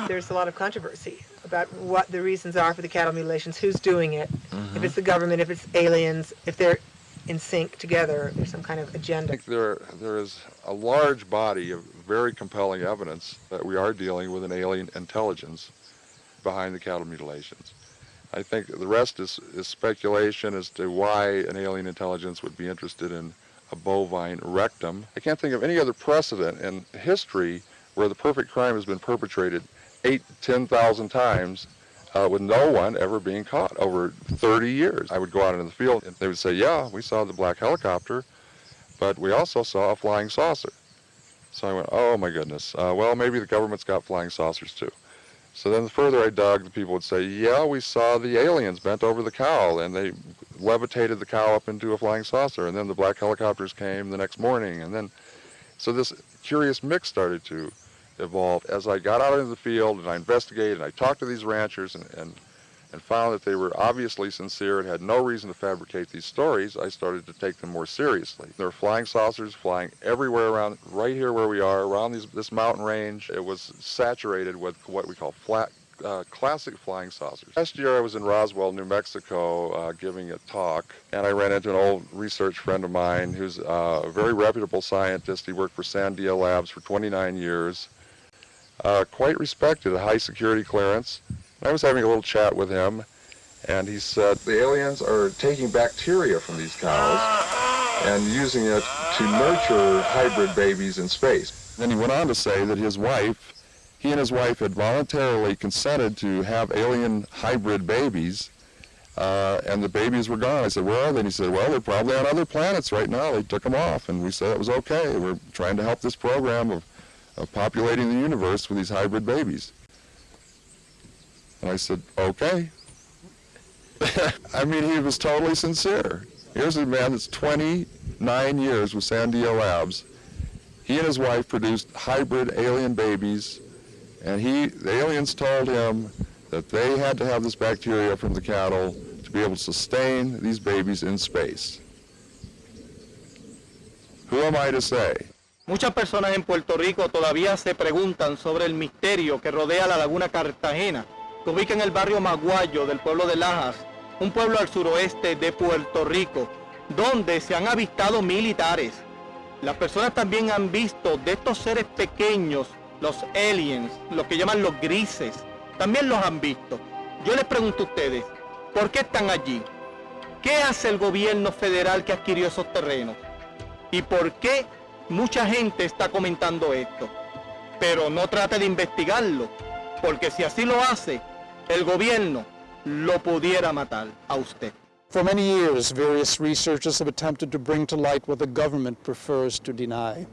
There's a lot of controversy about what the reasons are for the cattle mutilations, who's doing it, if mm-hmm. it's the government, if it's aliens, if they're in sync together, there's some kind of agenda. I think there, there is a large body of very compelling evidence that we are dealing with an alien intelligence behind the cattle mutilations. I think the rest is, is speculation as to why an alien intelligence would be interested in a bovine rectum. I can't think of any other precedent in history where the perfect crime has been perpetrated eight, 10,000 times uh, with no one ever being caught over 30 years. I would go out into the field and they would say, yeah, we saw the black helicopter, but we also saw a flying saucer. So I went, oh my goodness. Uh, well, maybe the government's got flying saucers too. So then the further I dug, the people would say, yeah, we saw the aliens bent over the cow and they levitated the cow up into a flying saucer. And then the black helicopters came the next morning. And then, so this curious mix started to evolve. As I got out into the field and I investigated and I talked to these ranchers and, and, and found that they were obviously sincere and had no reason to fabricate these stories, I started to take them more seriously. There were flying saucers flying everywhere around, right here where we are, around these, this mountain range. It was saturated with what we call flat uh, classic flying saucers. Last year I was in Roswell, New Mexico, uh, giving a talk, and I ran into an old research friend of mine who's uh, a very reputable scientist. He worked for Sandia Labs for 29 years, uh, quite respected, a high security clearance. I was having a little chat with him, and he said the aliens are taking bacteria from these cows and using it to nurture hybrid babies in space. Then he went on to say that his wife, he and his wife had voluntarily consented to have alien hybrid babies, uh, and the babies were gone. I said, where are they? And he said, well, they're probably on other planets right now. They took them off, and we said it was okay. We're trying to help this program of of populating the universe with these hybrid babies. And I said, okay. I mean, he was totally sincere. Here's a man that's 29 years with Sandia Labs. He and his wife produced hybrid alien babies, and he, the aliens told him that they had to have this bacteria from the cattle to be able to sustain these babies in space. Who am I to say? Muchas personas en Puerto Rico todavía se preguntan sobre el misterio que rodea la laguna Cartagena, que ubica en el barrio Maguayo del pueblo de Lajas, un pueblo al suroeste de Puerto Rico, donde se han avistado militares. Las personas también han visto de estos seres pequeños, los aliens, los que llaman los grises, también los han visto. Yo les pregunto a ustedes, ¿por qué están allí? ¿Qué hace el gobierno federal que adquirió esos terrenos? ¿Y por qué mucha gente está comentando esto? Pero no trate de investigarlo, porque si así lo hace, el gobierno lo pudiera matar a usted. For many years, various researchers have attempted to bring to light what the government prefers to deny.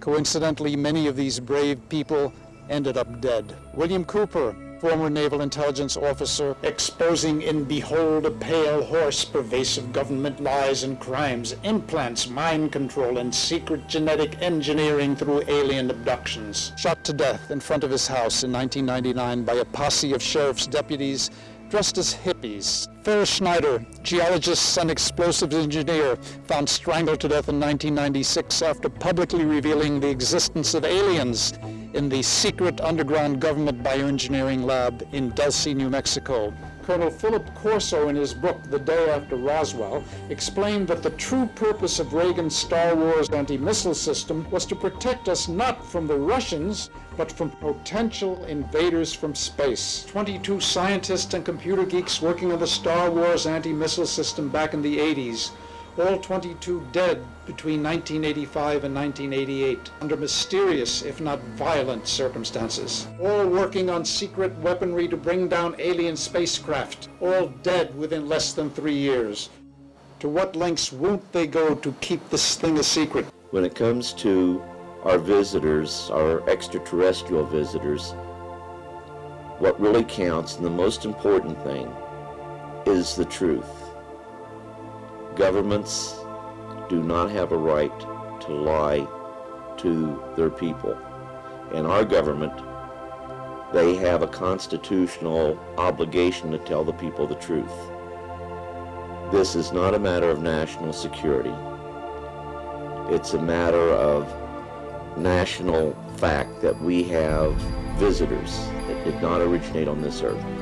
Coincidentally, many of these brave people ended up dead. William Cooper, former naval intelligence officer, exposing in Behold a Pale Horse pervasive government lies and crimes, implants, mind control, and secret genetic engineering through alien abductions. Shot to death in front of his house in 1999 by a posse of sheriff's deputies dressed as hippies. Ferris Schneider, geologist and explosives engineer, found strangled to death in 1996 after publicly revealing the existence of aliens in the secret underground government bioengineering lab in Dulce, New Mexico. Colonel Philip Corso, in his book The Day After Roswell, explained that the true purpose of Reagan's Star Wars anti-missile system was to protect us not from the Russians, but from potential invaders from space. 22 scientists and computer geeks working on the Star Wars anti-missile system back in the 80s all 22 dead between 1985 and 1988 under mysterious, if not violent, circumstances. All working on secret weaponry to bring down alien spacecraft, all dead within less than three years. To what lengths won't they go to keep this thing a secret? When it comes to our visitors, our extraterrestrial visitors, what really counts and the most important thing is the truth. Governments do not have a right to lie to their people. And our government, they have a constitutional obligation to tell the people the truth. This is not a matter of national security. It's a matter of national fact that we have visitors that did not originate on this earth.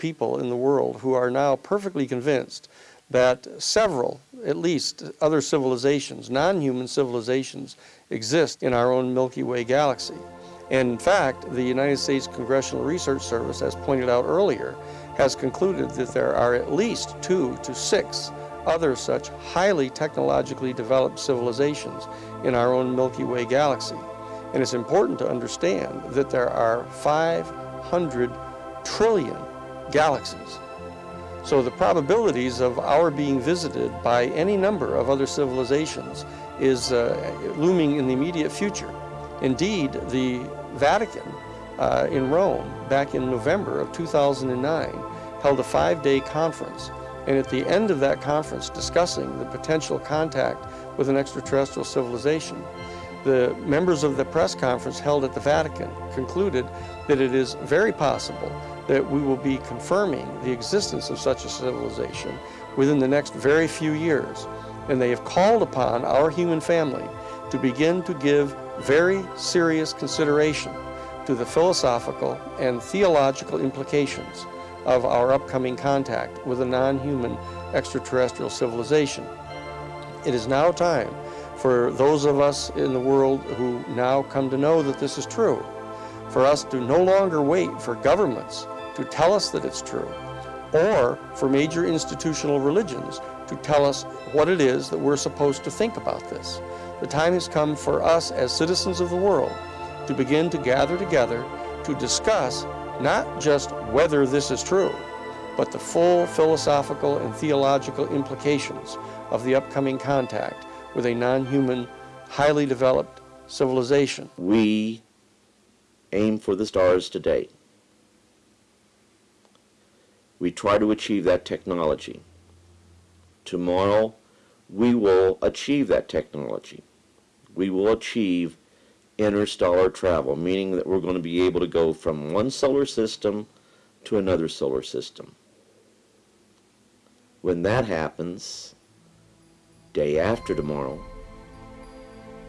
People in the world who are now perfectly convinced that several, at least, other civilizations, non-human civilizations, exist in our own Milky Way galaxy. And in fact, the United States Congressional Research Service, as pointed out earlier, has concluded that there are at least two to six other such highly technologically developed civilizations in our own Milky Way galaxy. And it's important to understand that there are 500 trillion galaxies. So the probabilities of our being visited by any number of other civilizations is uh, looming in the immediate future. Indeed, the Vatican uh, in Rome back in November of 2009 held a five-day conference and at the end of that conference discussing the potential contact with an extraterrestrial civilization, the members of the press conference held at the Vatican concluded that it is very possible that we will be confirming the existence of such a civilization within the next very few years. And they have called upon our human family to begin to give very serious consideration to the philosophical and theological implications of our upcoming contact with a non-human extraterrestrial civilization. It is now time for those of us in the world who now come to know that this is true, for us to no longer wait for governments to tell us that it's true, or for major institutional religions to tell us what it is that we're supposed to think about this. The time has come for us as citizens of the world to begin to gather together to discuss not just whether this is true, but the full philosophical and theological implications of the upcoming contact with a non-human, highly developed civilization. We aim for the stars today. We try to achieve that technology. Tomorrow, we will achieve that technology. We will achieve interstellar travel, meaning that we're going to be able to go from one solar system to another solar system. When that happens, day after tomorrow,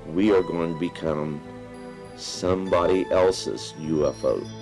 we are going to become somebody else's UFO.